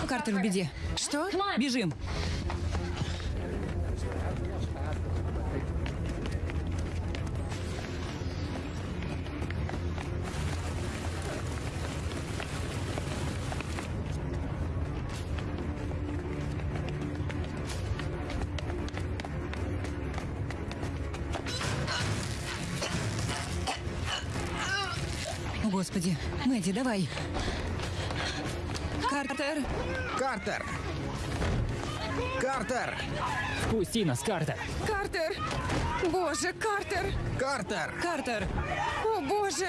[SPEAKER 5] Картер в беде.
[SPEAKER 2] Что?
[SPEAKER 5] Бежим. О, Господи. Мэдди, давай. Картер.
[SPEAKER 1] Картер! Картер!
[SPEAKER 4] Пусти нас, Картер.
[SPEAKER 2] Картер! Боже, Картер!
[SPEAKER 1] Картер!
[SPEAKER 5] Картер.
[SPEAKER 2] О, боже!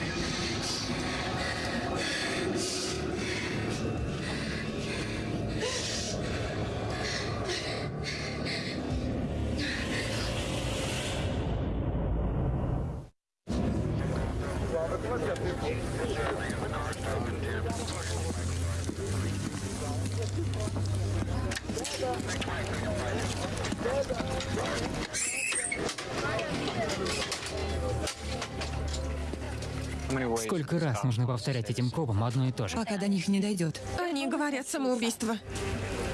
[SPEAKER 4] раз нужно повторять этим копам одно и то же?
[SPEAKER 5] Пока до них не дойдет.
[SPEAKER 2] Они говорят самоубийство.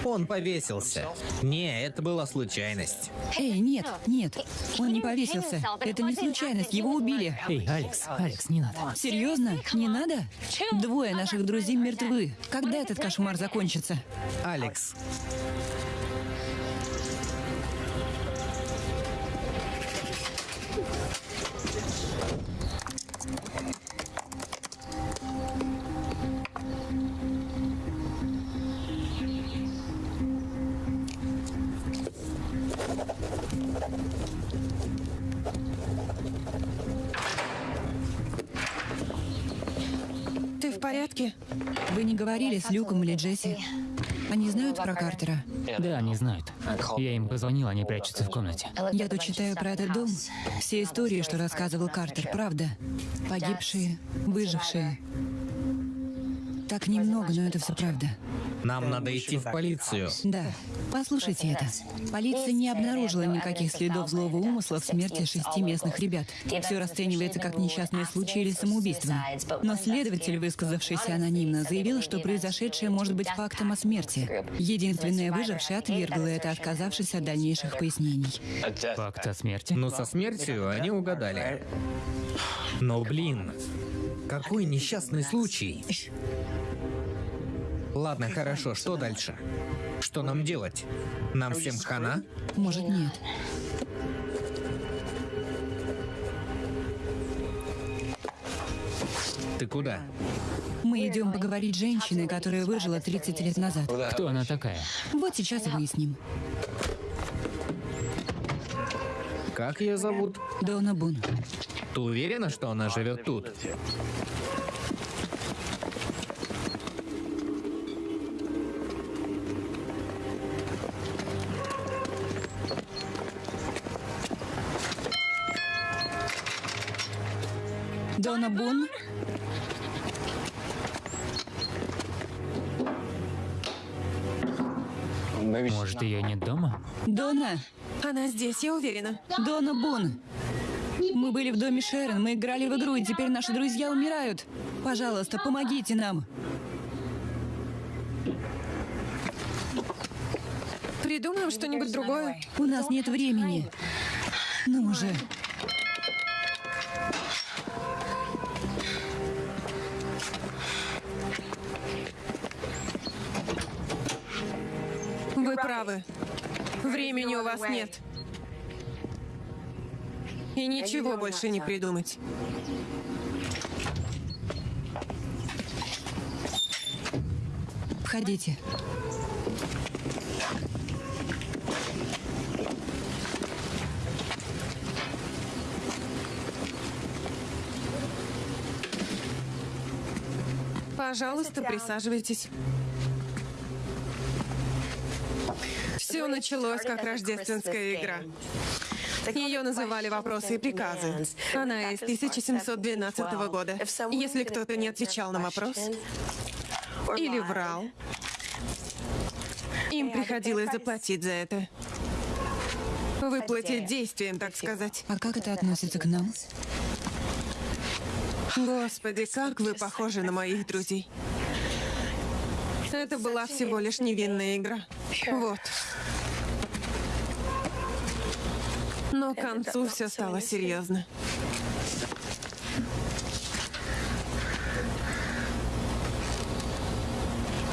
[SPEAKER 1] Он повесился. Не, это была случайность.
[SPEAKER 5] Эй, нет, нет. Он не повесился. Это не случайность, его убили.
[SPEAKER 4] Эй, Алекс, Алекс, не надо.
[SPEAKER 5] Серьезно? Не надо? Двое наших друзей мертвы. Когда этот кошмар закончится?
[SPEAKER 1] Алекс,
[SPEAKER 5] говорили с Люком или Джесси? Они знают про Картера?
[SPEAKER 4] Да, они знают. Я им позвонил, они прячутся в комнате.
[SPEAKER 5] Я тут читаю про этот дом. Все истории, что рассказывал Картер, правда. Погибшие, выжившие. Так немного, но это все правда.
[SPEAKER 1] Нам надо идти в полицию.
[SPEAKER 5] Да. Послушайте это. Полиция не обнаружила никаких следов злого умысла в смерти шести местных ребят. Все расценивается как несчастный случай или самоубийство. Но следователь, высказавшийся анонимно, заявил, что произошедшее может быть фактом о смерти. Единственная выжившая отвергла это, отказавшись от дальнейших пояснений.
[SPEAKER 4] Факт о смерти?
[SPEAKER 1] Но со смертью они угадали. Но, блин, какой несчастный случай. Ладно, хорошо, что дальше? Что нам делать? Нам всем хана?
[SPEAKER 5] Может, нет.
[SPEAKER 1] Ты куда?
[SPEAKER 5] Мы идем поговорить с женщиной, которая выжила 30 лет назад.
[SPEAKER 4] Кто она такая?
[SPEAKER 5] Вот сейчас и выясним.
[SPEAKER 1] Как ее зовут?
[SPEAKER 5] Дона Бун.
[SPEAKER 1] Ты уверена, что она живет тут?
[SPEAKER 5] Бун?
[SPEAKER 4] Может, ее нет дома?
[SPEAKER 5] Дона?
[SPEAKER 2] Она здесь, я уверена.
[SPEAKER 5] Дона Бун! Мы были в доме Шерон, мы играли в игру, и теперь наши друзья умирают. Пожалуйста, помогите нам.
[SPEAKER 2] Придумаем что-нибудь другое.
[SPEAKER 5] У нас нет времени. Ну уже.
[SPEAKER 2] Времени у вас нет. И ничего больше не придумать.
[SPEAKER 5] Входите.
[SPEAKER 2] Пожалуйста, присаживайтесь. Все началось как рождественская игра. Ее называли «Вопросы и приказы». Она из 1712 года. Если кто-то не отвечал на вопрос или врал, им приходилось заплатить за это. Выплатить действием, так сказать.
[SPEAKER 5] А как это относится к нам?
[SPEAKER 2] Господи, как вы похожи на моих друзей. Это была всего лишь невинная игра. Вот. Но к концу все стало серьезно.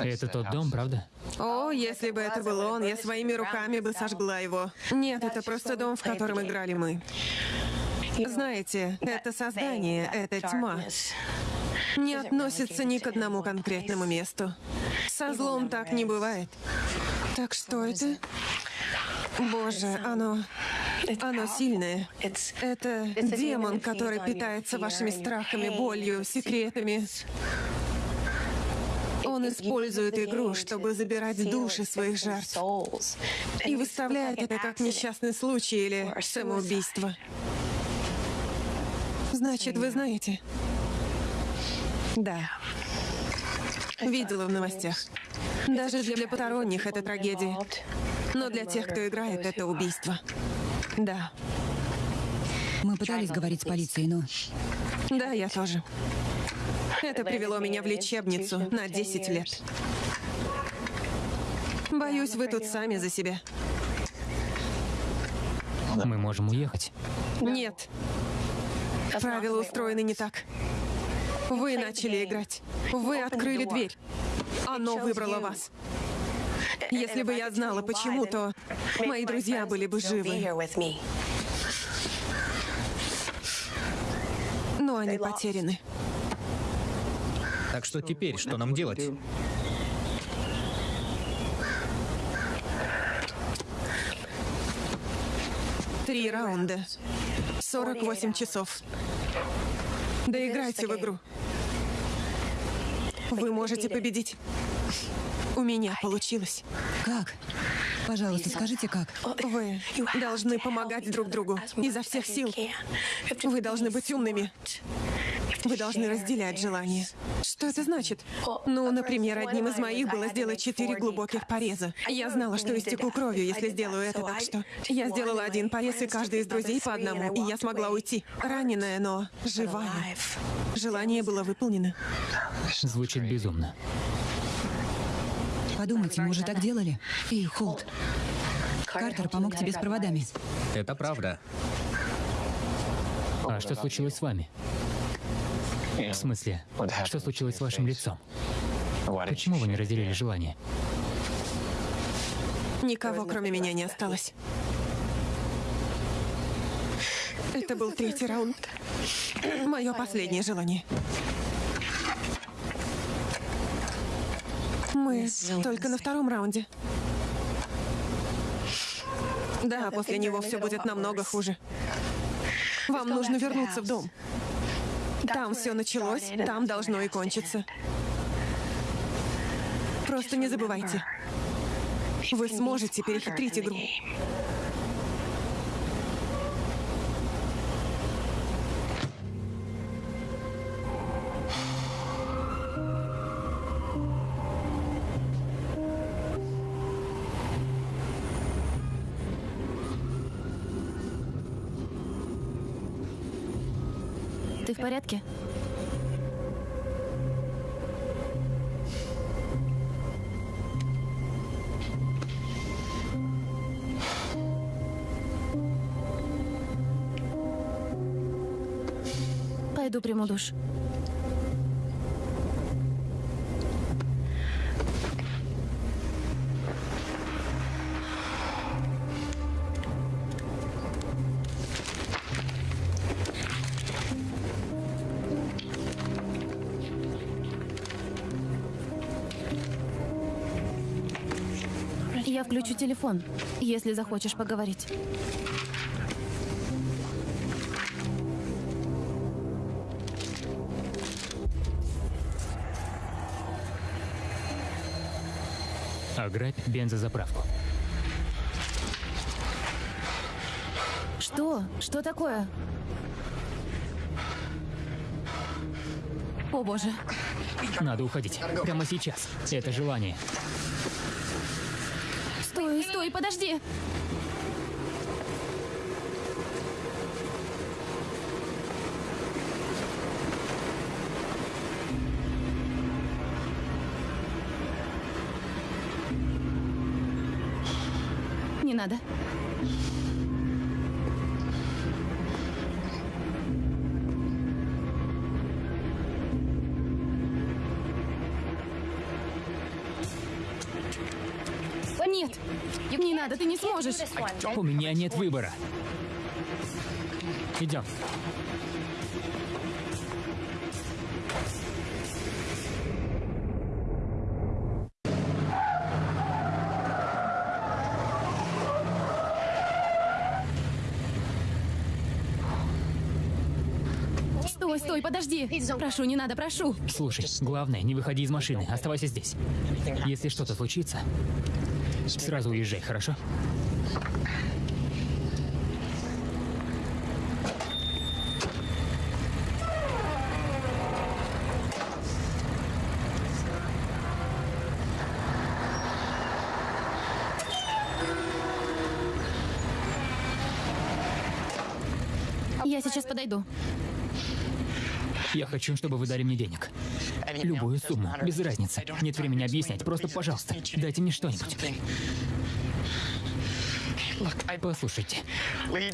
[SPEAKER 4] Это тот дом, правда?
[SPEAKER 2] О, если бы это был он, я своими руками бы сожгла его. Нет, это просто дом, в котором играли мы. Знаете, это создание, это тьма. Не относится ни к одному конкретному месту. Со злом так не бывает. Так что это? Боже, оно... Оно сильное. Это демон, который питается вашими страхами, болью, секретами. Он использует игру, чтобы забирать души своих жертв. И выставляет это как несчастный случай или самоубийство. Значит, вы знаете? Да. Видела в новостях. Даже для посторонних это трагедия. Но для тех, кто играет, это убийство. (laughs) Да.
[SPEAKER 5] Мы пытались говорить с полицией, но
[SPEAKER 2] Да, я тоже. Это привело меня в лечебницу на 10 лет. Боюсь, вы тут сами за себя.
[SPEAKER 4] Мы можем уехать.
[SPEAKER 2] Нет. Правила устроены не так. Вы начали играть. Вы открыли дверь. Оно выбрало вас. Если бы я знала, почему, то мои друзья были бы живы. Но они потеряны.
[SPEAKER 1] Так что теперь, что нам делать?
[SPEAKER 2] Три раунда. 48 часов. Доиграйте в игру. Вы можете победить. У меня получилось.
[SPEAKER 5] Как? Пожалуйста, скажите, как?
[SPEAKER 2] Вы должны помогать друг другу изо всех сил. Вы должны быть умными. Вы должны разделять желания. Что это значит? Ну, например, одним из моих было сделать четыре глубоких пореза. Я знала, что истеку кровью, если сделаю это, так что я сделала один порез, и каждый из друзей по одному, и я смогла уйти. Раненая, но живая. Желание было выполнено.
[SPEAKER 4] Звучит безумно.
[SPEAKER 5] Подумайте, мы уже так делали? И Холт. Картер помог тебе с проводами.
[SPEAKER 1] Это правда.
[SPEAKER 4] А что случилось с вами? В смысле, что случилось с вашим лицом? Почему вы не разделили желание?
[SPEAKER 2] Никого, кроме меня, не осталось. Это был третий раунд. Мое последнее желание. Мы только на втором раунде. Да, после него все будет намного хуже. Вам нужно вернуться в дом. Там все началось, там должно и кончиться. Просто не забывайте. Вы сможете перехитрить игру.
[SPEAKER 6] Душ. Я включу телефон, если захочешь поговорить.
[SPEAKER 4] Ограбь бензозаправку.
[SPEAKER 6] Что? Что такое? О боже.
[SPEAKER 4] Надо уходить. Прямо сейчас. Это желание.
[SPEAKER 6] Стой, стой, подожди.
[SPEAKER 4] У меня нет выбора. Идем.
[SPEAKER 6] Стой, стой, подожди. Прошу, не надо, прошу.
[SPEAKER 4] Слушай, главное, не выходи из машины. Оставайся здесь. Если что-то случится, сразу уезжай, хорошо?
[SPEAKER 6] Я сейчас подойду.
[SPEAKER 4] Я хочу, чтобы вы дали мне денег. Любую сумму, без разницы. Нет времени объяснять, просто, пожалуйста, дайте мне что-нибудь. Послушайте,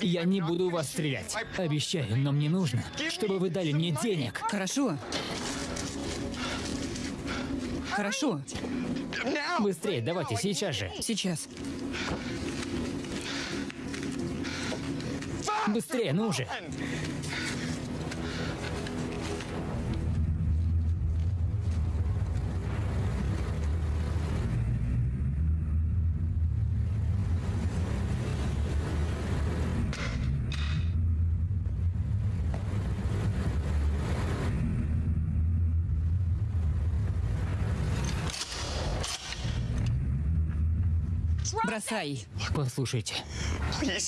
[SPEAKER 4] я не буду вас стрелять. Обещаю, но мне нужно, чтобы вы дали мне денег.
[SPEAKER 5] Хорошо. Хорошо.
[SPEAKER 4] Быстрее, давайте, сейчас же.
[SPEAKER 5] Сейчас.
[SPEAKER 4] Быстрее, ну же.
[SPEAKER 5] Бросай.
[SPEAKER 4] Послушайте,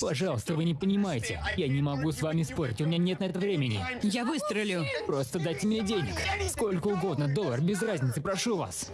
[SPEAKER 4] пожалуйста, вы не понимаете. Я не могу с вами спорить, у меня нет на это времени.
[SPEAKER 5] Я выстрелю.
[SPEAKER 4] Просто дайте мне денег. Сколько угодно, доллар, без разницы, прошу вас.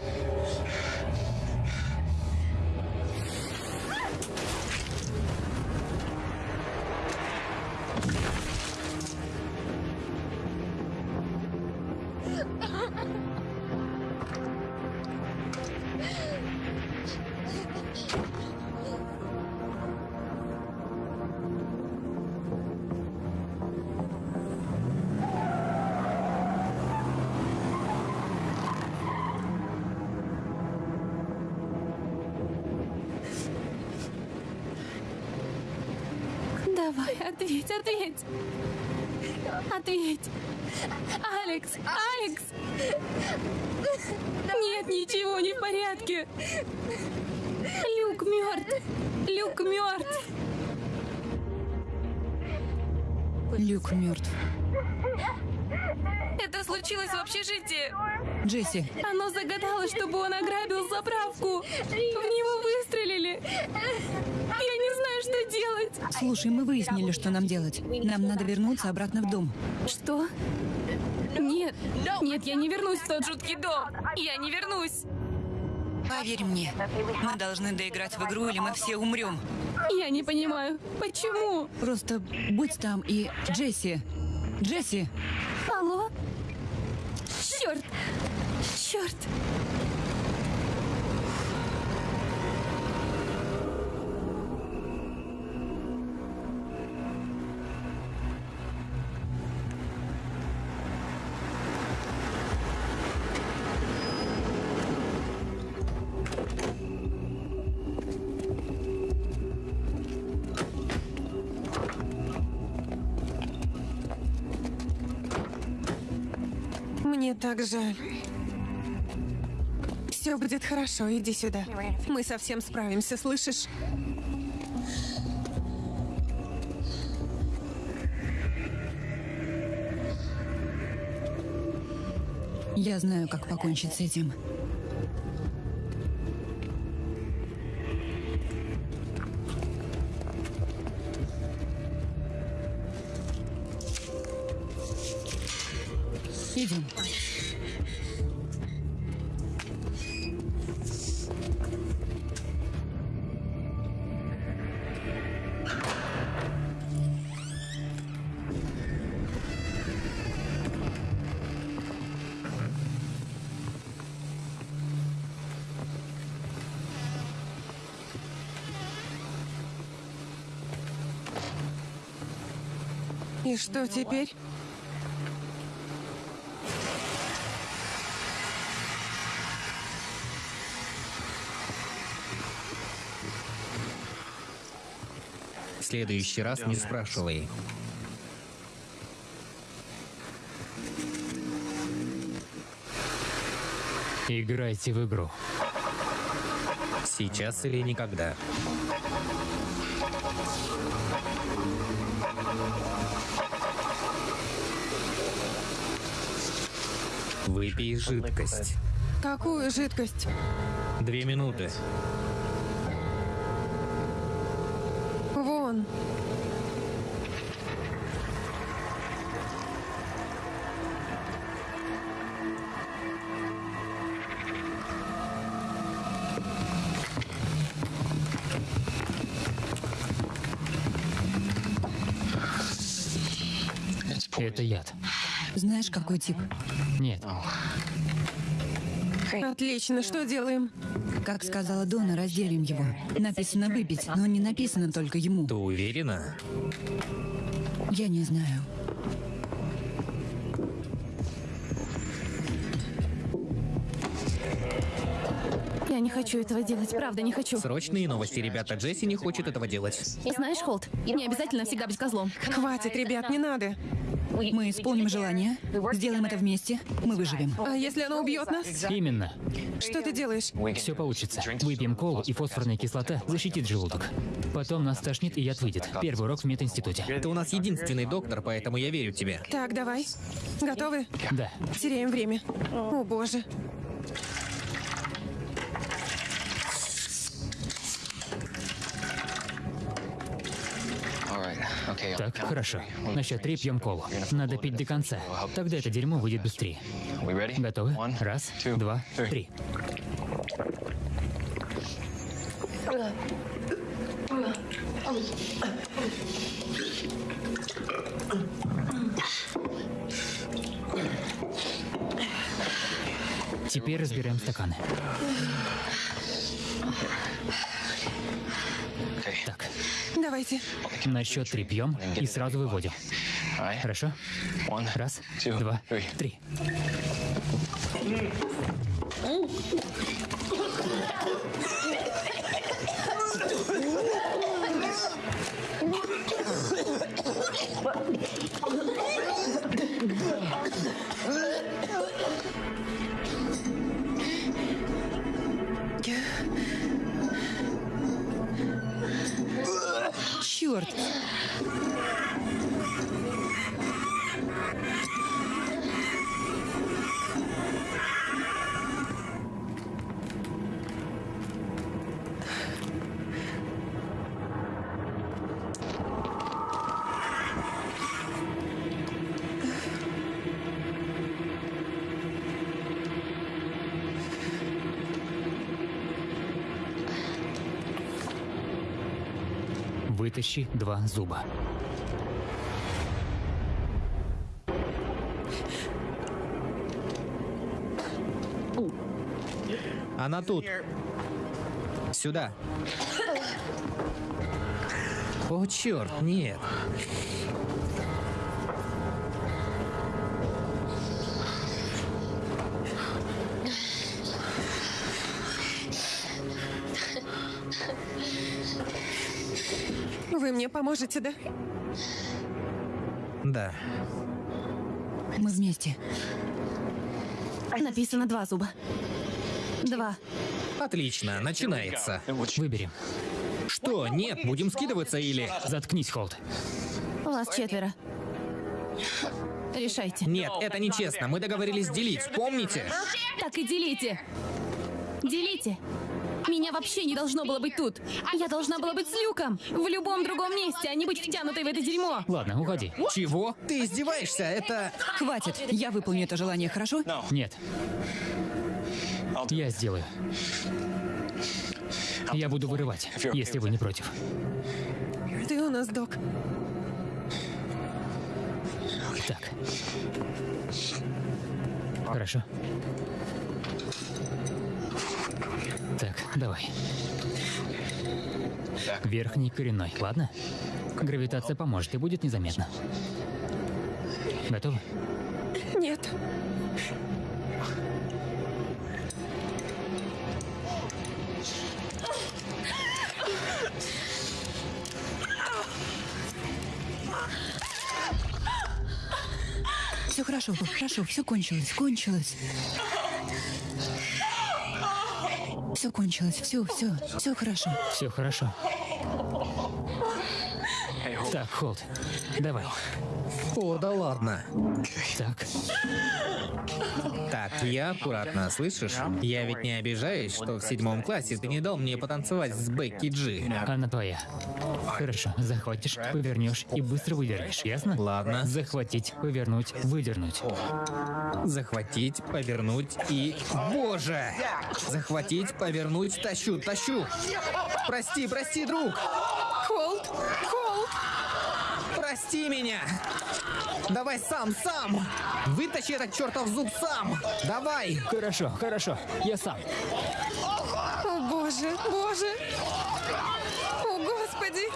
[SPEAKER 6] Ответь, ответь. Алекс, Алекс. Нет, ничего не в порядке. Люк мертв. Люк мертв.
[SPEAKER 5] Люк мертв.
[SPEAKER 6] Это случилось в общежитии.
[SPEAKER 5] Джесси,
[SPEAKER 6] Оно загадало, чтобы он ограбил заправку. В него выстрелили. Я не знаю, что делать.
[SPEAKER 5] Слушай, мы выяснили, что нам делать. Нам надо вернуться обратно в дом.
[SPEAKER 6] Что? Нет, нет, я не вернусь в тот жуткий дом. Я не вернусь.
[SPEAKER 5] Поверь мне, мы должны доиграть в игру, или мы все умрем.
[SPEAKER 6] Я не понимаю, почему?
[SPEAKER 5] Просто будь там и... Джесси! Джесси!
[SPEAKER 6] Алло? Черт! Черт!
[SPEAKER 2] Так жаль. Все будет хорошо, иди сюда. Мы совсем справимся, слышишь?
[SPEAKER 5] Я знаю, как покончить с этим.
[SPEAKER 2] Что теперь?
[SPEAKER 1] В следующий раз не спрашивай.
[SPEAKER 4] Играйте в игру.
[SPEAKER 1] Сейчас или никогда. Выпей жидкость.
[SPEAKER 2] Какую жидкость?
[SPEAKER 1] Две минуты.
[SPEAKER 5] Какой тип?
[SPEAKER 4] Нет.
[SPEAKER 2] Отлично, что делаем?
[SPEAKER 5] Как сказала Дона, разделим его. Написано выпить, но не написано только ему.
[SPEAKER 1] Ты уверена?
[SPEAKER 5] Я не знаю.
[SPEAKER 6] Я не хочу этого делать, правда не хочу.
[SPEAKER 1] Срочные новости, ребята. Джесси не хочет этого делать.
[SPEAKER 6] Знаешь, Холт, не обязательно всегда быть козлом.
[SPEAKER 2] Хватит, ребят, не надо.
[SPEAKER 5] Мы исполним желание, сделаем это вместе, мы выживем.
[SPEAKER 2] А если она убьет нас?
[SPEAKER 4] Именно.
[SPEAKER 2] Что ты делаешь?
[SPEAKER 4] Все получится. Выпьем колу, и фосфорная кислота защитит желудок. Потом нас тошнит, и яд выйдет. Первый урок в мединституте.
[SPEAKER 1] Ты у нас единственный доктор, поэтому я верю тебе.
[SPEAKER 2] Так, давай. Готовы?
[SPEAKER 4] Да.
[SPEAKER 2] Теряем время. О, боже.
[SPEAKER 4] Так, хорошо. На счет три пьем колу. Надо пить до конца. Тогда это дерьмо выйдет быстрее. Готовы? Раз, два, три. Теперь разбираем стаканы. Так,
[SPEAKER 2] Давайте.
[SPEAKER 4] на счет три пьем и сразу выводим. Хорошо? Раз, два, три.
[SPEAKER 5] Черт!
[SPEAKER 4] Вытащи два зуба.
[SPEAKER 1] Она тут. Сюда. О, черт, нет.
[SPEAKER 2] Вы мне поможете, да?
[SPEAKER 1] Да.
[SPEAKER 5] Мы вместе.
[SPEAKER 6] Написано два зуба. Два.
[SPEAKER 1] Отлично, начинается.
[SPEAKER 4] Выберем.
[SPEAKER 1] Что? Нет, будем скидываться или...
[SPEAKER 4] Заткнись, Холд.
[SPEAKER 6] Вас четверо. Решайте.
[SPEAKER 1] Нет, это нечестно. Мы договорились делить, помните?
[SPEAKER 6] Так и делите. Делите. Меня вообще не должно было быть тут. Я должна была быть с Люком. В любом другом месте, а не быть втянутой в это дерьмо.
[SPEAKER 4] Ладно, уходи.
[SPEAKER 1] Чего? Ты издеваешься? Это...
[SPEAKER 5] Хватит, я выполню это желание, хорошо?
[SPEAKER 4] Нет. Я сделаю. Я буду вырывать, если вы не против.
[SPEAKER 2] Ты у нас док.
[SPEAKER 4] Так. Хорошо. Так, давай. Верхний коренной, ладно? Гравитация поможет и будет незаметно. Готовы?
[SPEAKER 2] Нет.
[SPEAKER 5] Все хорошо, хорошо, все кончилось, кончилось. Все кончилось, все, все, все хорошо.
[SPEAKER 4] Все хорошо. Холд, давай.
[SPEAKER 1] О, да ладно.
[SPEAKER 4] Так,
[SPEAKER 1] Так, я аккуратно, слышишь? Я ведь не обижаюсь, что в седьмом классе ты не дал мне потанцевать с Бекки Джи.
[SPEAKER 4] она твоя. Хорошо, захватишь, повернешь и быстро выдернешь, ясно?
[SPEAKER 1] Ладно.
[SPEAKER 4] Захватить, повернуть, выдернуть.
[SPEAKER 1] Захватить, повернуть и... Боже! Захватить, повернуть, тащу, тащу! Прости, прости, друг!
[SPEAKER 2] Холд! Холд!
[SPEAKER 1] Прости меня! Давай сам, сам! Вытащи этот чертов зуб сам! Давай!
[SPEAKER 4] Хорошо, хорошо, я сам.
[SPEAKER 2] О боже, боже! О господи!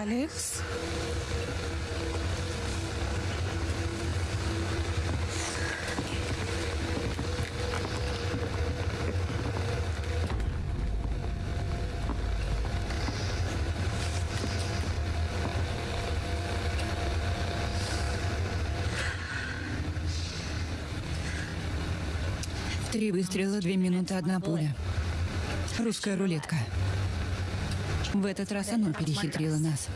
[SPEAKER 2] Алекс?
[SPEAKER 5] Три выстрела, две минуты, одна пуля. Русская рулетка. В этот раз оно перехитрило нас.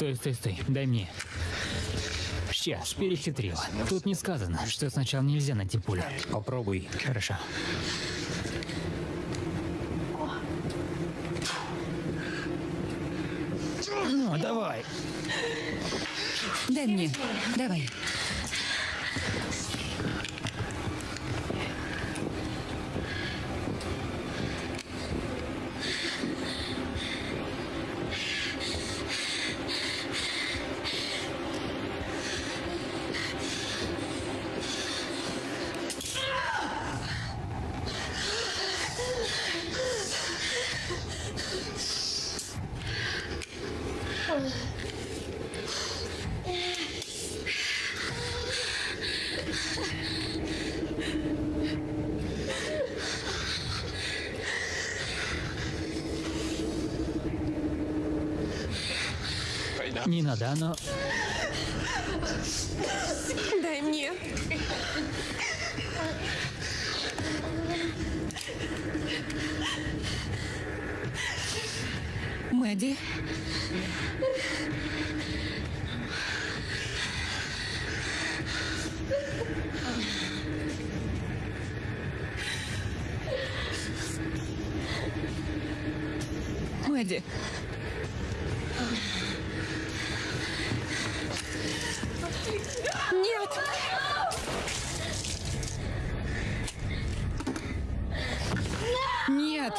[SPEAKER 4] Стой, стой, стой, дай мне. Сейчас, перехитрила. Тут не сказано, что сначала нельзя найти пулю.
[SPEAKER 1] Попробуй.
[SPEAKER 4] Хорошо. Ну, давай.
[SPEAKER 5] Дай мне. Давай.
[SPEAKER 4] Не надо, оно...
[SPEAKER 2] Дай мне.
[SPEAKER 5] Мэдди?
[SPEAKER 2] Нет!
[SPEAKER 5] Нет! Нет!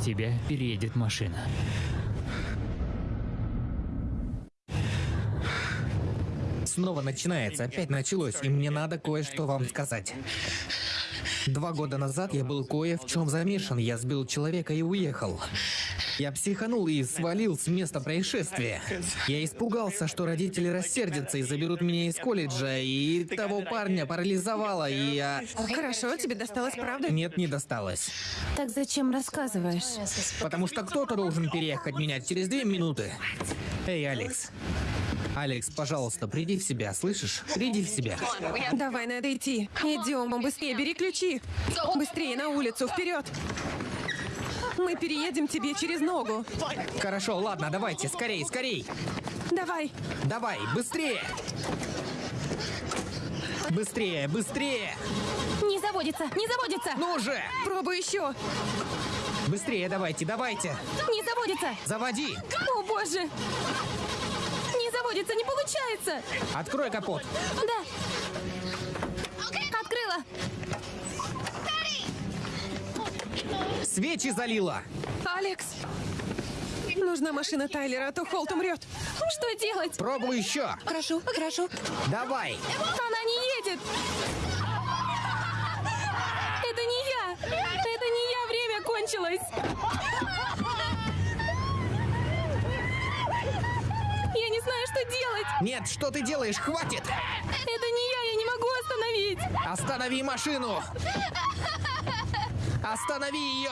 [SPEAKER 4] Тебя переедет машина.
[SPEAKER 1] Снова начинается, опять началось, и мне надо кое-что вам сказать. Два года назад я был кое в чем замешан. Я сбил человека и уехал. Я психанул и свалил с места происшествия. Я испугался, что родители рассердятся и заберут меня из колледжа, и того парня парализовало, и я...
[SPEAKER 2] Хорошо, тебе досталось, правда?
[SPEAKER 1] Нет, не досталось.
[SPEAKER 6] Так зачем рассказываешь?
[SPEAKER 1] Потому что кто-то должен переехать меня через две минуты. Эй, Алекс. Алекс, пожалуйста, приди в себя, слышишь? Приди в себя.
[SPEAKER 2] Давай, надо идти. Идем, быстрее, бери ключи. Быстрее на улицу, вперед. Мы переедем тебе через ногу.
[SPEAKER 1] Хорошо, ладно, давайте, скорей, скорей.
[SPEAKER 2] Давай.
[SPEAKER 1] Давай, быстрее. Быстрее, быстрее.
[SPEAKER 6] Не заводится, не заводится!
[SPEAKER 1] Ну же!
[SPEAKER 2] Пробуй еще.
[SPEAKER 1] Быстрее давайте, давайте.
[SPEAKER 6] Не заводится!
[SPEAKER 1] Заводи.
[SPEAKER 6] О боже! Не заводится, не получается!
[SPEAKER 1] Открой капот.
[SPEAKER 6] Да! Открыла!
[SPEAKER 1] Свечи залила.
[SPEAKER 2] Алекс. Нужна машина Тайлера, а то Холт умрет.
[SPEAKER 6] Что делать?
[SPEAKER 1] Пробуй еще.
[SPEAKER 5] Хорошо, хорошо.
[SPEAKER 1] Давай.
[SPEAKER 6] Она не едет! Это не я! Это не я, время кончилось! Я не знаю, что делать!
[SPEAKER 1] Нет, что ты делаешь? Хватит.
[SPEAKER 6] Это не я, я не могу остановить!
[SPEAKER 1] Останови машину. Останови ее.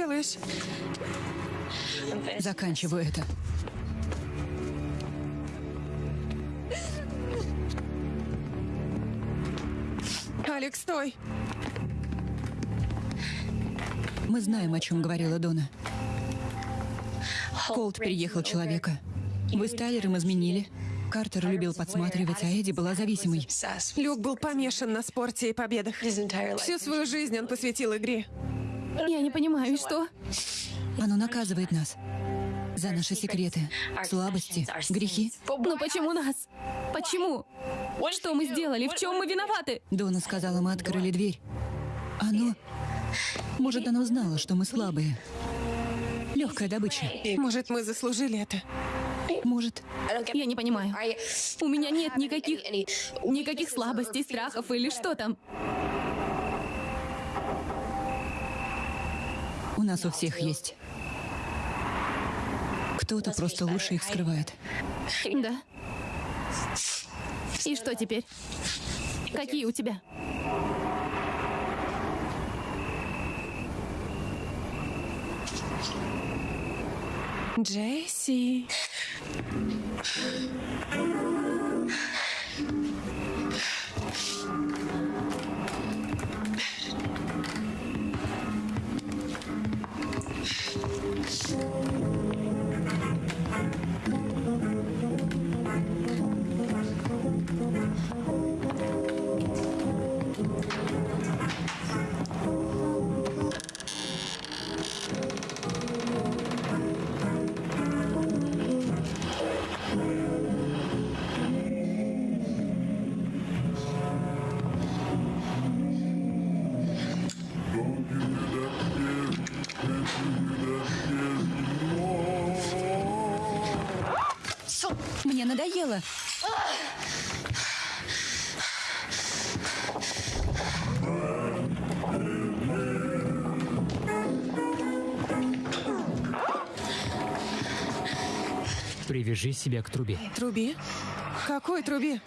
[SPEAKER 2] Делаешь?
[SPEAKER 5] Заканчиваю это.
[SPEAKER 2] Алекс, стой!
[SPEAKER 5] Мы знаем, о чем говорила Дона. Колт переехал человека. Вы с Тайлером изменили. Картер любил подсматривать, а Эдди была зависимой.
[SPEAKER 2] Люк был помешан на спорте и победах. Всю свою жизнь он посвятил игре.
[SPEAKER 6] Я не понимаю, что?
[SPEAKER 5] Оно наказывает нас. За наши секреты, слабости, грехи.
[SPEAKER 6] Ну почему нас? Почему? Что мы сделали? В чем мы виноваты?
[SPEAKER 5] Дона сказала, мы открыли дверь. Оно... Может, оно знало, что мы слабые. Легкая добыча.
[SPEAKER 2] Может, мы заслужили это?
[SPEAKER 5] Может.
[SPEAKER 6] Я не понимаю. У меня нет никаких... Никаких слабостей, страхов или что там.
[SPEAKER 5] У нас у всех есть. Кто-то просто лучше их скрывает.
[SPEAKER 6] Да. И что теперь? Какие у тебя?
[SPEAKER 2] Джесси.
[SPEAKER 4] Привяжи себя к трубе.
[SPEAKER 2] Трубе? Какой трубе?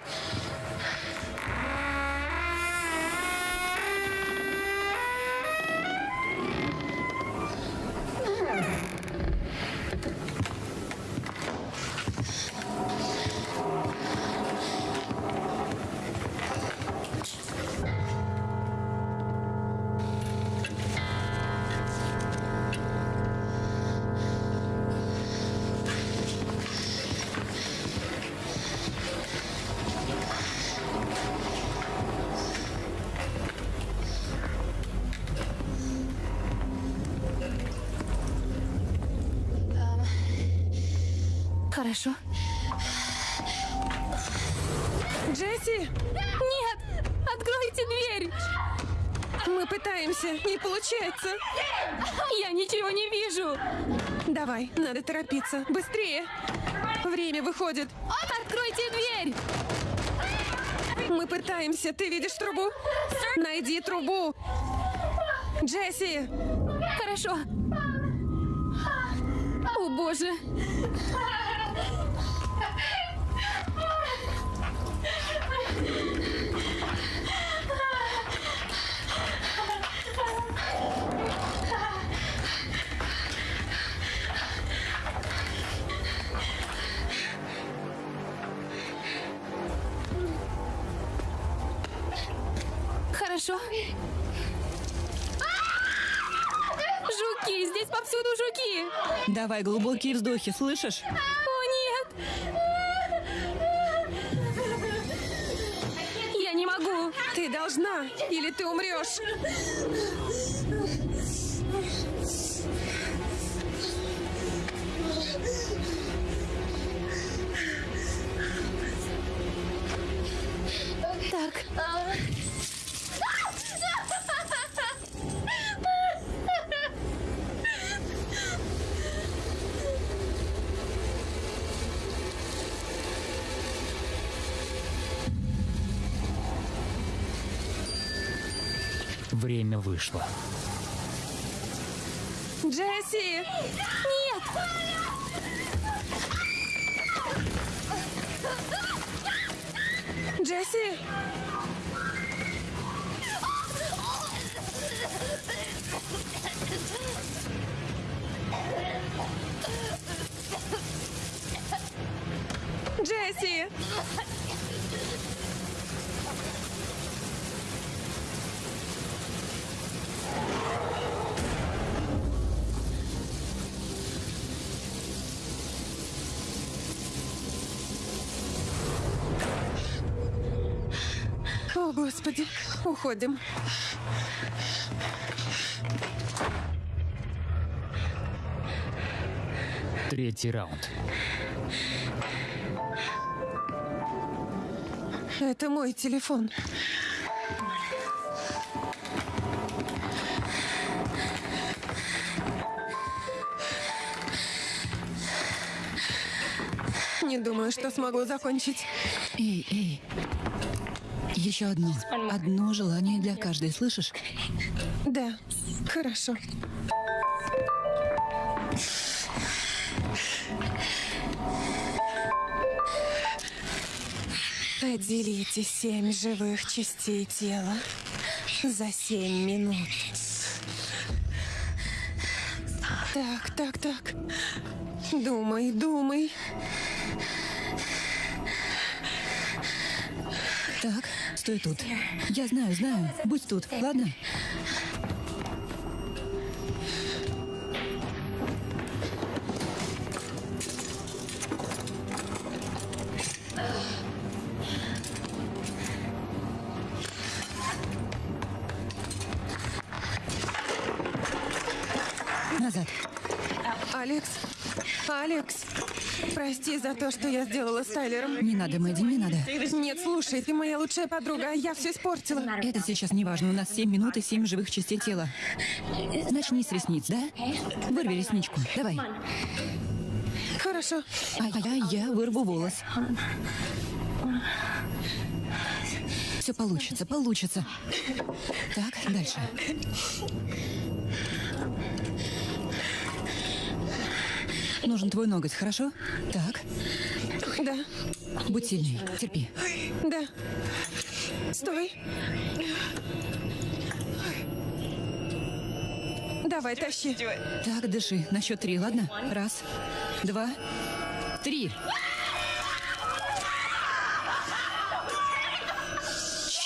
[SPEAKER 2] Пытаемся. Ты видишь трубу? Найди трубу. Джесси,
[SPEAKER 6] Хорошо. О, боже. Хорошо. Жуки! Здесь повсюду жуки!
[SPEAKER 5] Давай глубокие вздохи, слышишь?
[SPEAKER 6] О, нет! Я не могу!
[SPEAKER 2] ты должна, или ты умрешь.
[SPEAKER 6] Так.
[SPEAKER 4] Время вышло.
[SPEAKER 2] Джесси!
[SPEAKER 6] Нет!
[SPEAKER 2] Джесси! Джесси! Господи, уходим.
[SPEAKER 4] Третий раунд.
[SPEAKER 2] Это мой телефон. Не думаю, что смогу закончить.
[SPEAKER 5] Эй, эй. Еще одно. Одно желание для каждой, слышишь?
[SPEAKER 2] Да, хорошо. Поделите семь живых частей тела за семь минут. Так, так, так. Думай, думай.
[SPEAKER 5] Так, стой тут. Я знаю, знаю. Будь тут, ладно? Назад.
[SPEAKER 2] Алекс, Алекс, прости за то, что я сделала с Тайлером.
[SPEAKER 5] Не надо, Мэдди, не надо.
[SPEAKER 2] Нет, слушай, ты моя лучшая подруга, а я все испортила.
[SPEAKER 5] Это сейчас не важно. У нас 7 минут и 7 живых частей тела. Начни с ресниц, да? Вырви ресничку. Давай.
[SPEAKER 2] Хорошо.
[SPEAKER 5] А я, я вырву волос. Все получится, получится. Так, дальше. Нужен твой ноготь, хорошо? Так,
[SPEAKER 2] Да,
[SPEAKER 5] будь сильней, терпи.
[SPEAKER 2] да. Стой. Давай, тащи.
[SPEAKER 5] Так, дыши. На счет три, ладно? Раз, два, три.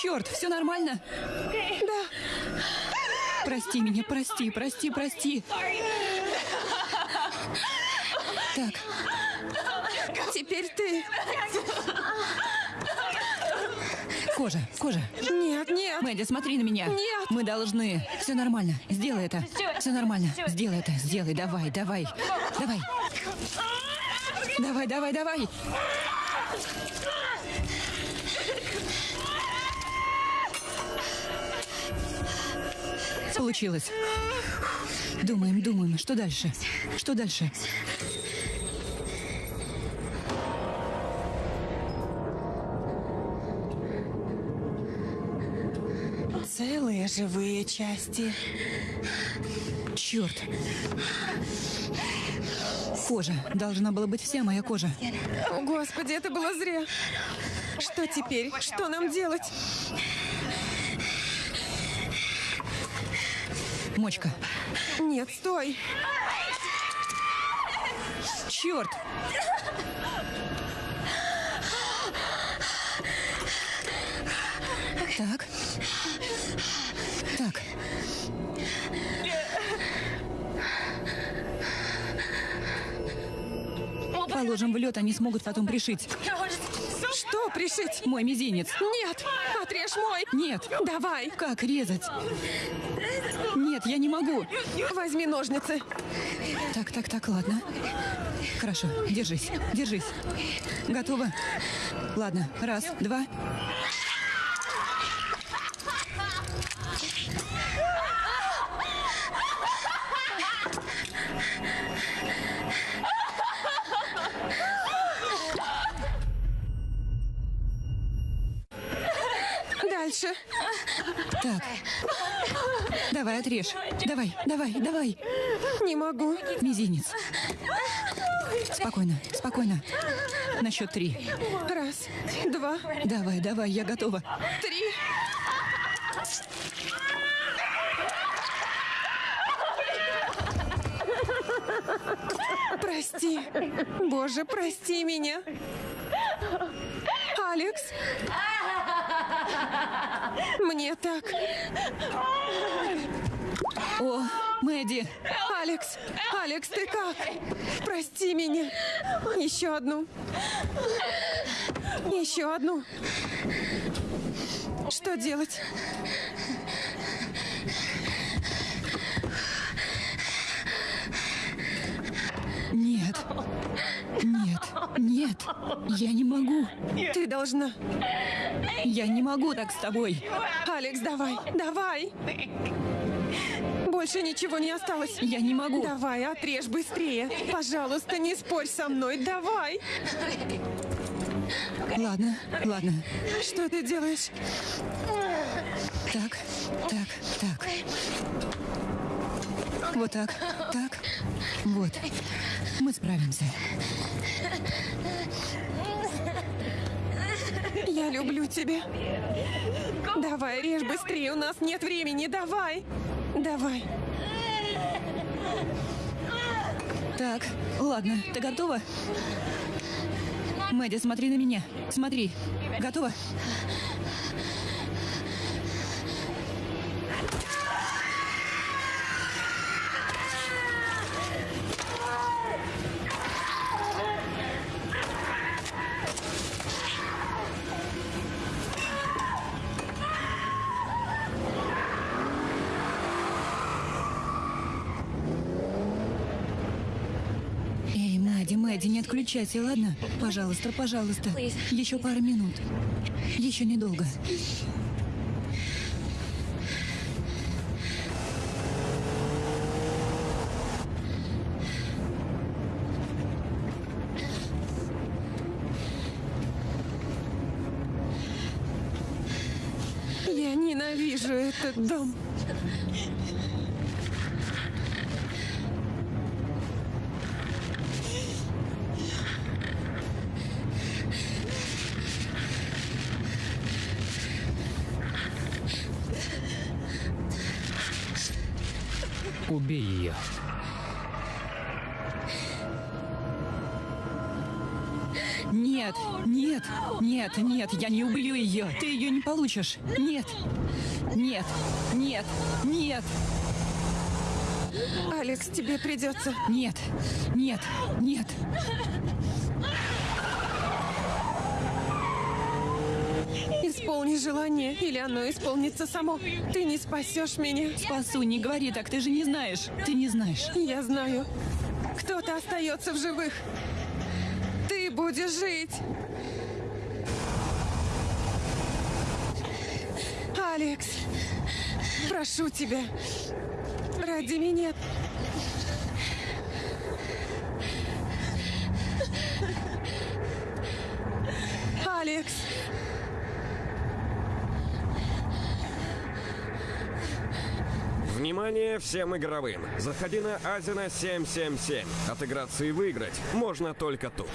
[SPEAKER 5] Черт, все нормально?
[SPEAKER 2] Да.
[SPEAKER 5] Прости меня, прости, прости, прости. Так,
[SPEAKER 2] Теперь ты.
[SPEAKER 5] кожа, кожа.
[SPEAKER 2] Нет, нет.
[SPEAKER 5] Мэдди, смотри на меня.
[SPEAKER 2] Нет.
[SPEAKER 5] Мы должны. Все нормально. Сделай это. Все нормально. Сделай это. Сделай. Давай, давай. Давай. Давай, давай, давай. Получилось. Думаем, думаем. Что дальше? Что дальше?
[SPEAKER 2] Целые живые части.
[SPEAKER 5] Черт. Кожа. Должна была быть вся моя кожа.
[SPEAKER 2] О, Господи, это было зря. Что теперь? Что нам делать?
[SPEAKER 5] Мочка.
[SPEAKER 2] Нет, стой.
[SPEAKER 5] Черт! Так. Так. Положим в лед, они смогут потом пришить.
[SPEAKER 2] Что пришить?
[SPEAKER 5] Мой мизинец.
[SPEAKER 2] Нет, отрежь мой.
[SPEAKER 5] Нет.
[SPEAKER 2] Давай,
[SPEAKER 5] Как резать? Нет, я не могу.
[SPEAKER 2] возьми ножницы.
[SPEAKER 5] Так, так, так, ладно. Хорошо, держись, держись. Готово? Ладно, раз, два.
[SPEAKER 2] Дальше.
[SPEAKER 5] Так. Давай, отрежь. Давай, давай, давай.
[SPEAKER 2] Не могу.
[SPEAKER 5] Мизинец. Спокойно, спокойно. На счет три.
[SPEAKER 2] Раз, два,
[SPEAKER 5] Давай, давай, я готова.
[SPEAKER 2] три. Прости. Боже, прости меня. Алекс. Мне так.
[SPEAKER 5] О, Мэдди,
[SPEAKER 2] Алекс, Алекс, ты как? Прости меня. Еще одну. Еще одну. Что делать?
[SPEAKER 5] нет. Нет, нет. Я не могу.
[SPEAKER 2] Ты должна.
[SPEAKER 5] Я не могу так с тобой.
[SPEAKER 2] Алекс, давай, давай. Больше ничего не осталось.
[SPEAKER 5] Я не могу.
[SPEAKER 2] Давай, отрежь быстрее. Пожалуйста, не спорь со мной. Давай.
[SPEAKER 5] Ладно, ладно.
[SPEAKER 2] Что ты делаешь?
[SPEAKER 5] Так, так, так. Вот так, так. Вот. Мы справимся.
[SPEAKER 2] Я люблю тебя. Давай, режь быстрее, у нас нет времени. Давай. Давай.
[SPEAKER 5] Так, ладно, ты готова? Мэдди, смотри на меня. Смотри. Готова? Мэдди, Мэдди, не отключайся, ладно? Пожалуйста, пожалуйста. Еще пару минут. Еще недолго.
[SPEAKER 2] Я ненавижу этот дом.
[SPEAKER 5] Нет, нет, нет, нет, я не убью ее. Ты ее не получишь. Нет, нет, нет, нет,
[SPEAKER 2] Алекс, тебе придется.
[SPEAKER 5] нет, нет, нет.
[SPEAKER 2] Исполни желание, или оно исполнится само. Ты не спасешь меня.
[SPEAKER 5] Спасу, не говори так, ты же не знаешь. Ты не знаешь.
[SPEAKER 2] Я знаю. Кто-то остается в живых. Будешь жить. Алекс, прошу тебя, ради меня. Алекс,
[SPEAKER 7] Внимание всем игровым! Заходи на Азина 777. Отыграться и выиграть можно только тут.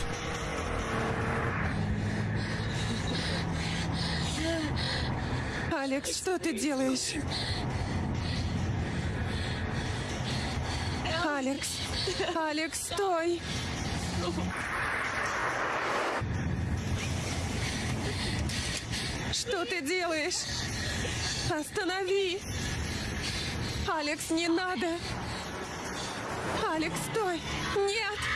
[SPEAKER 2] Алекс, что ты делаешь? Алекс, Алекс, стой! Что ты делаешь? Останови! Алекс, не надо! Алекс, стой! Нет!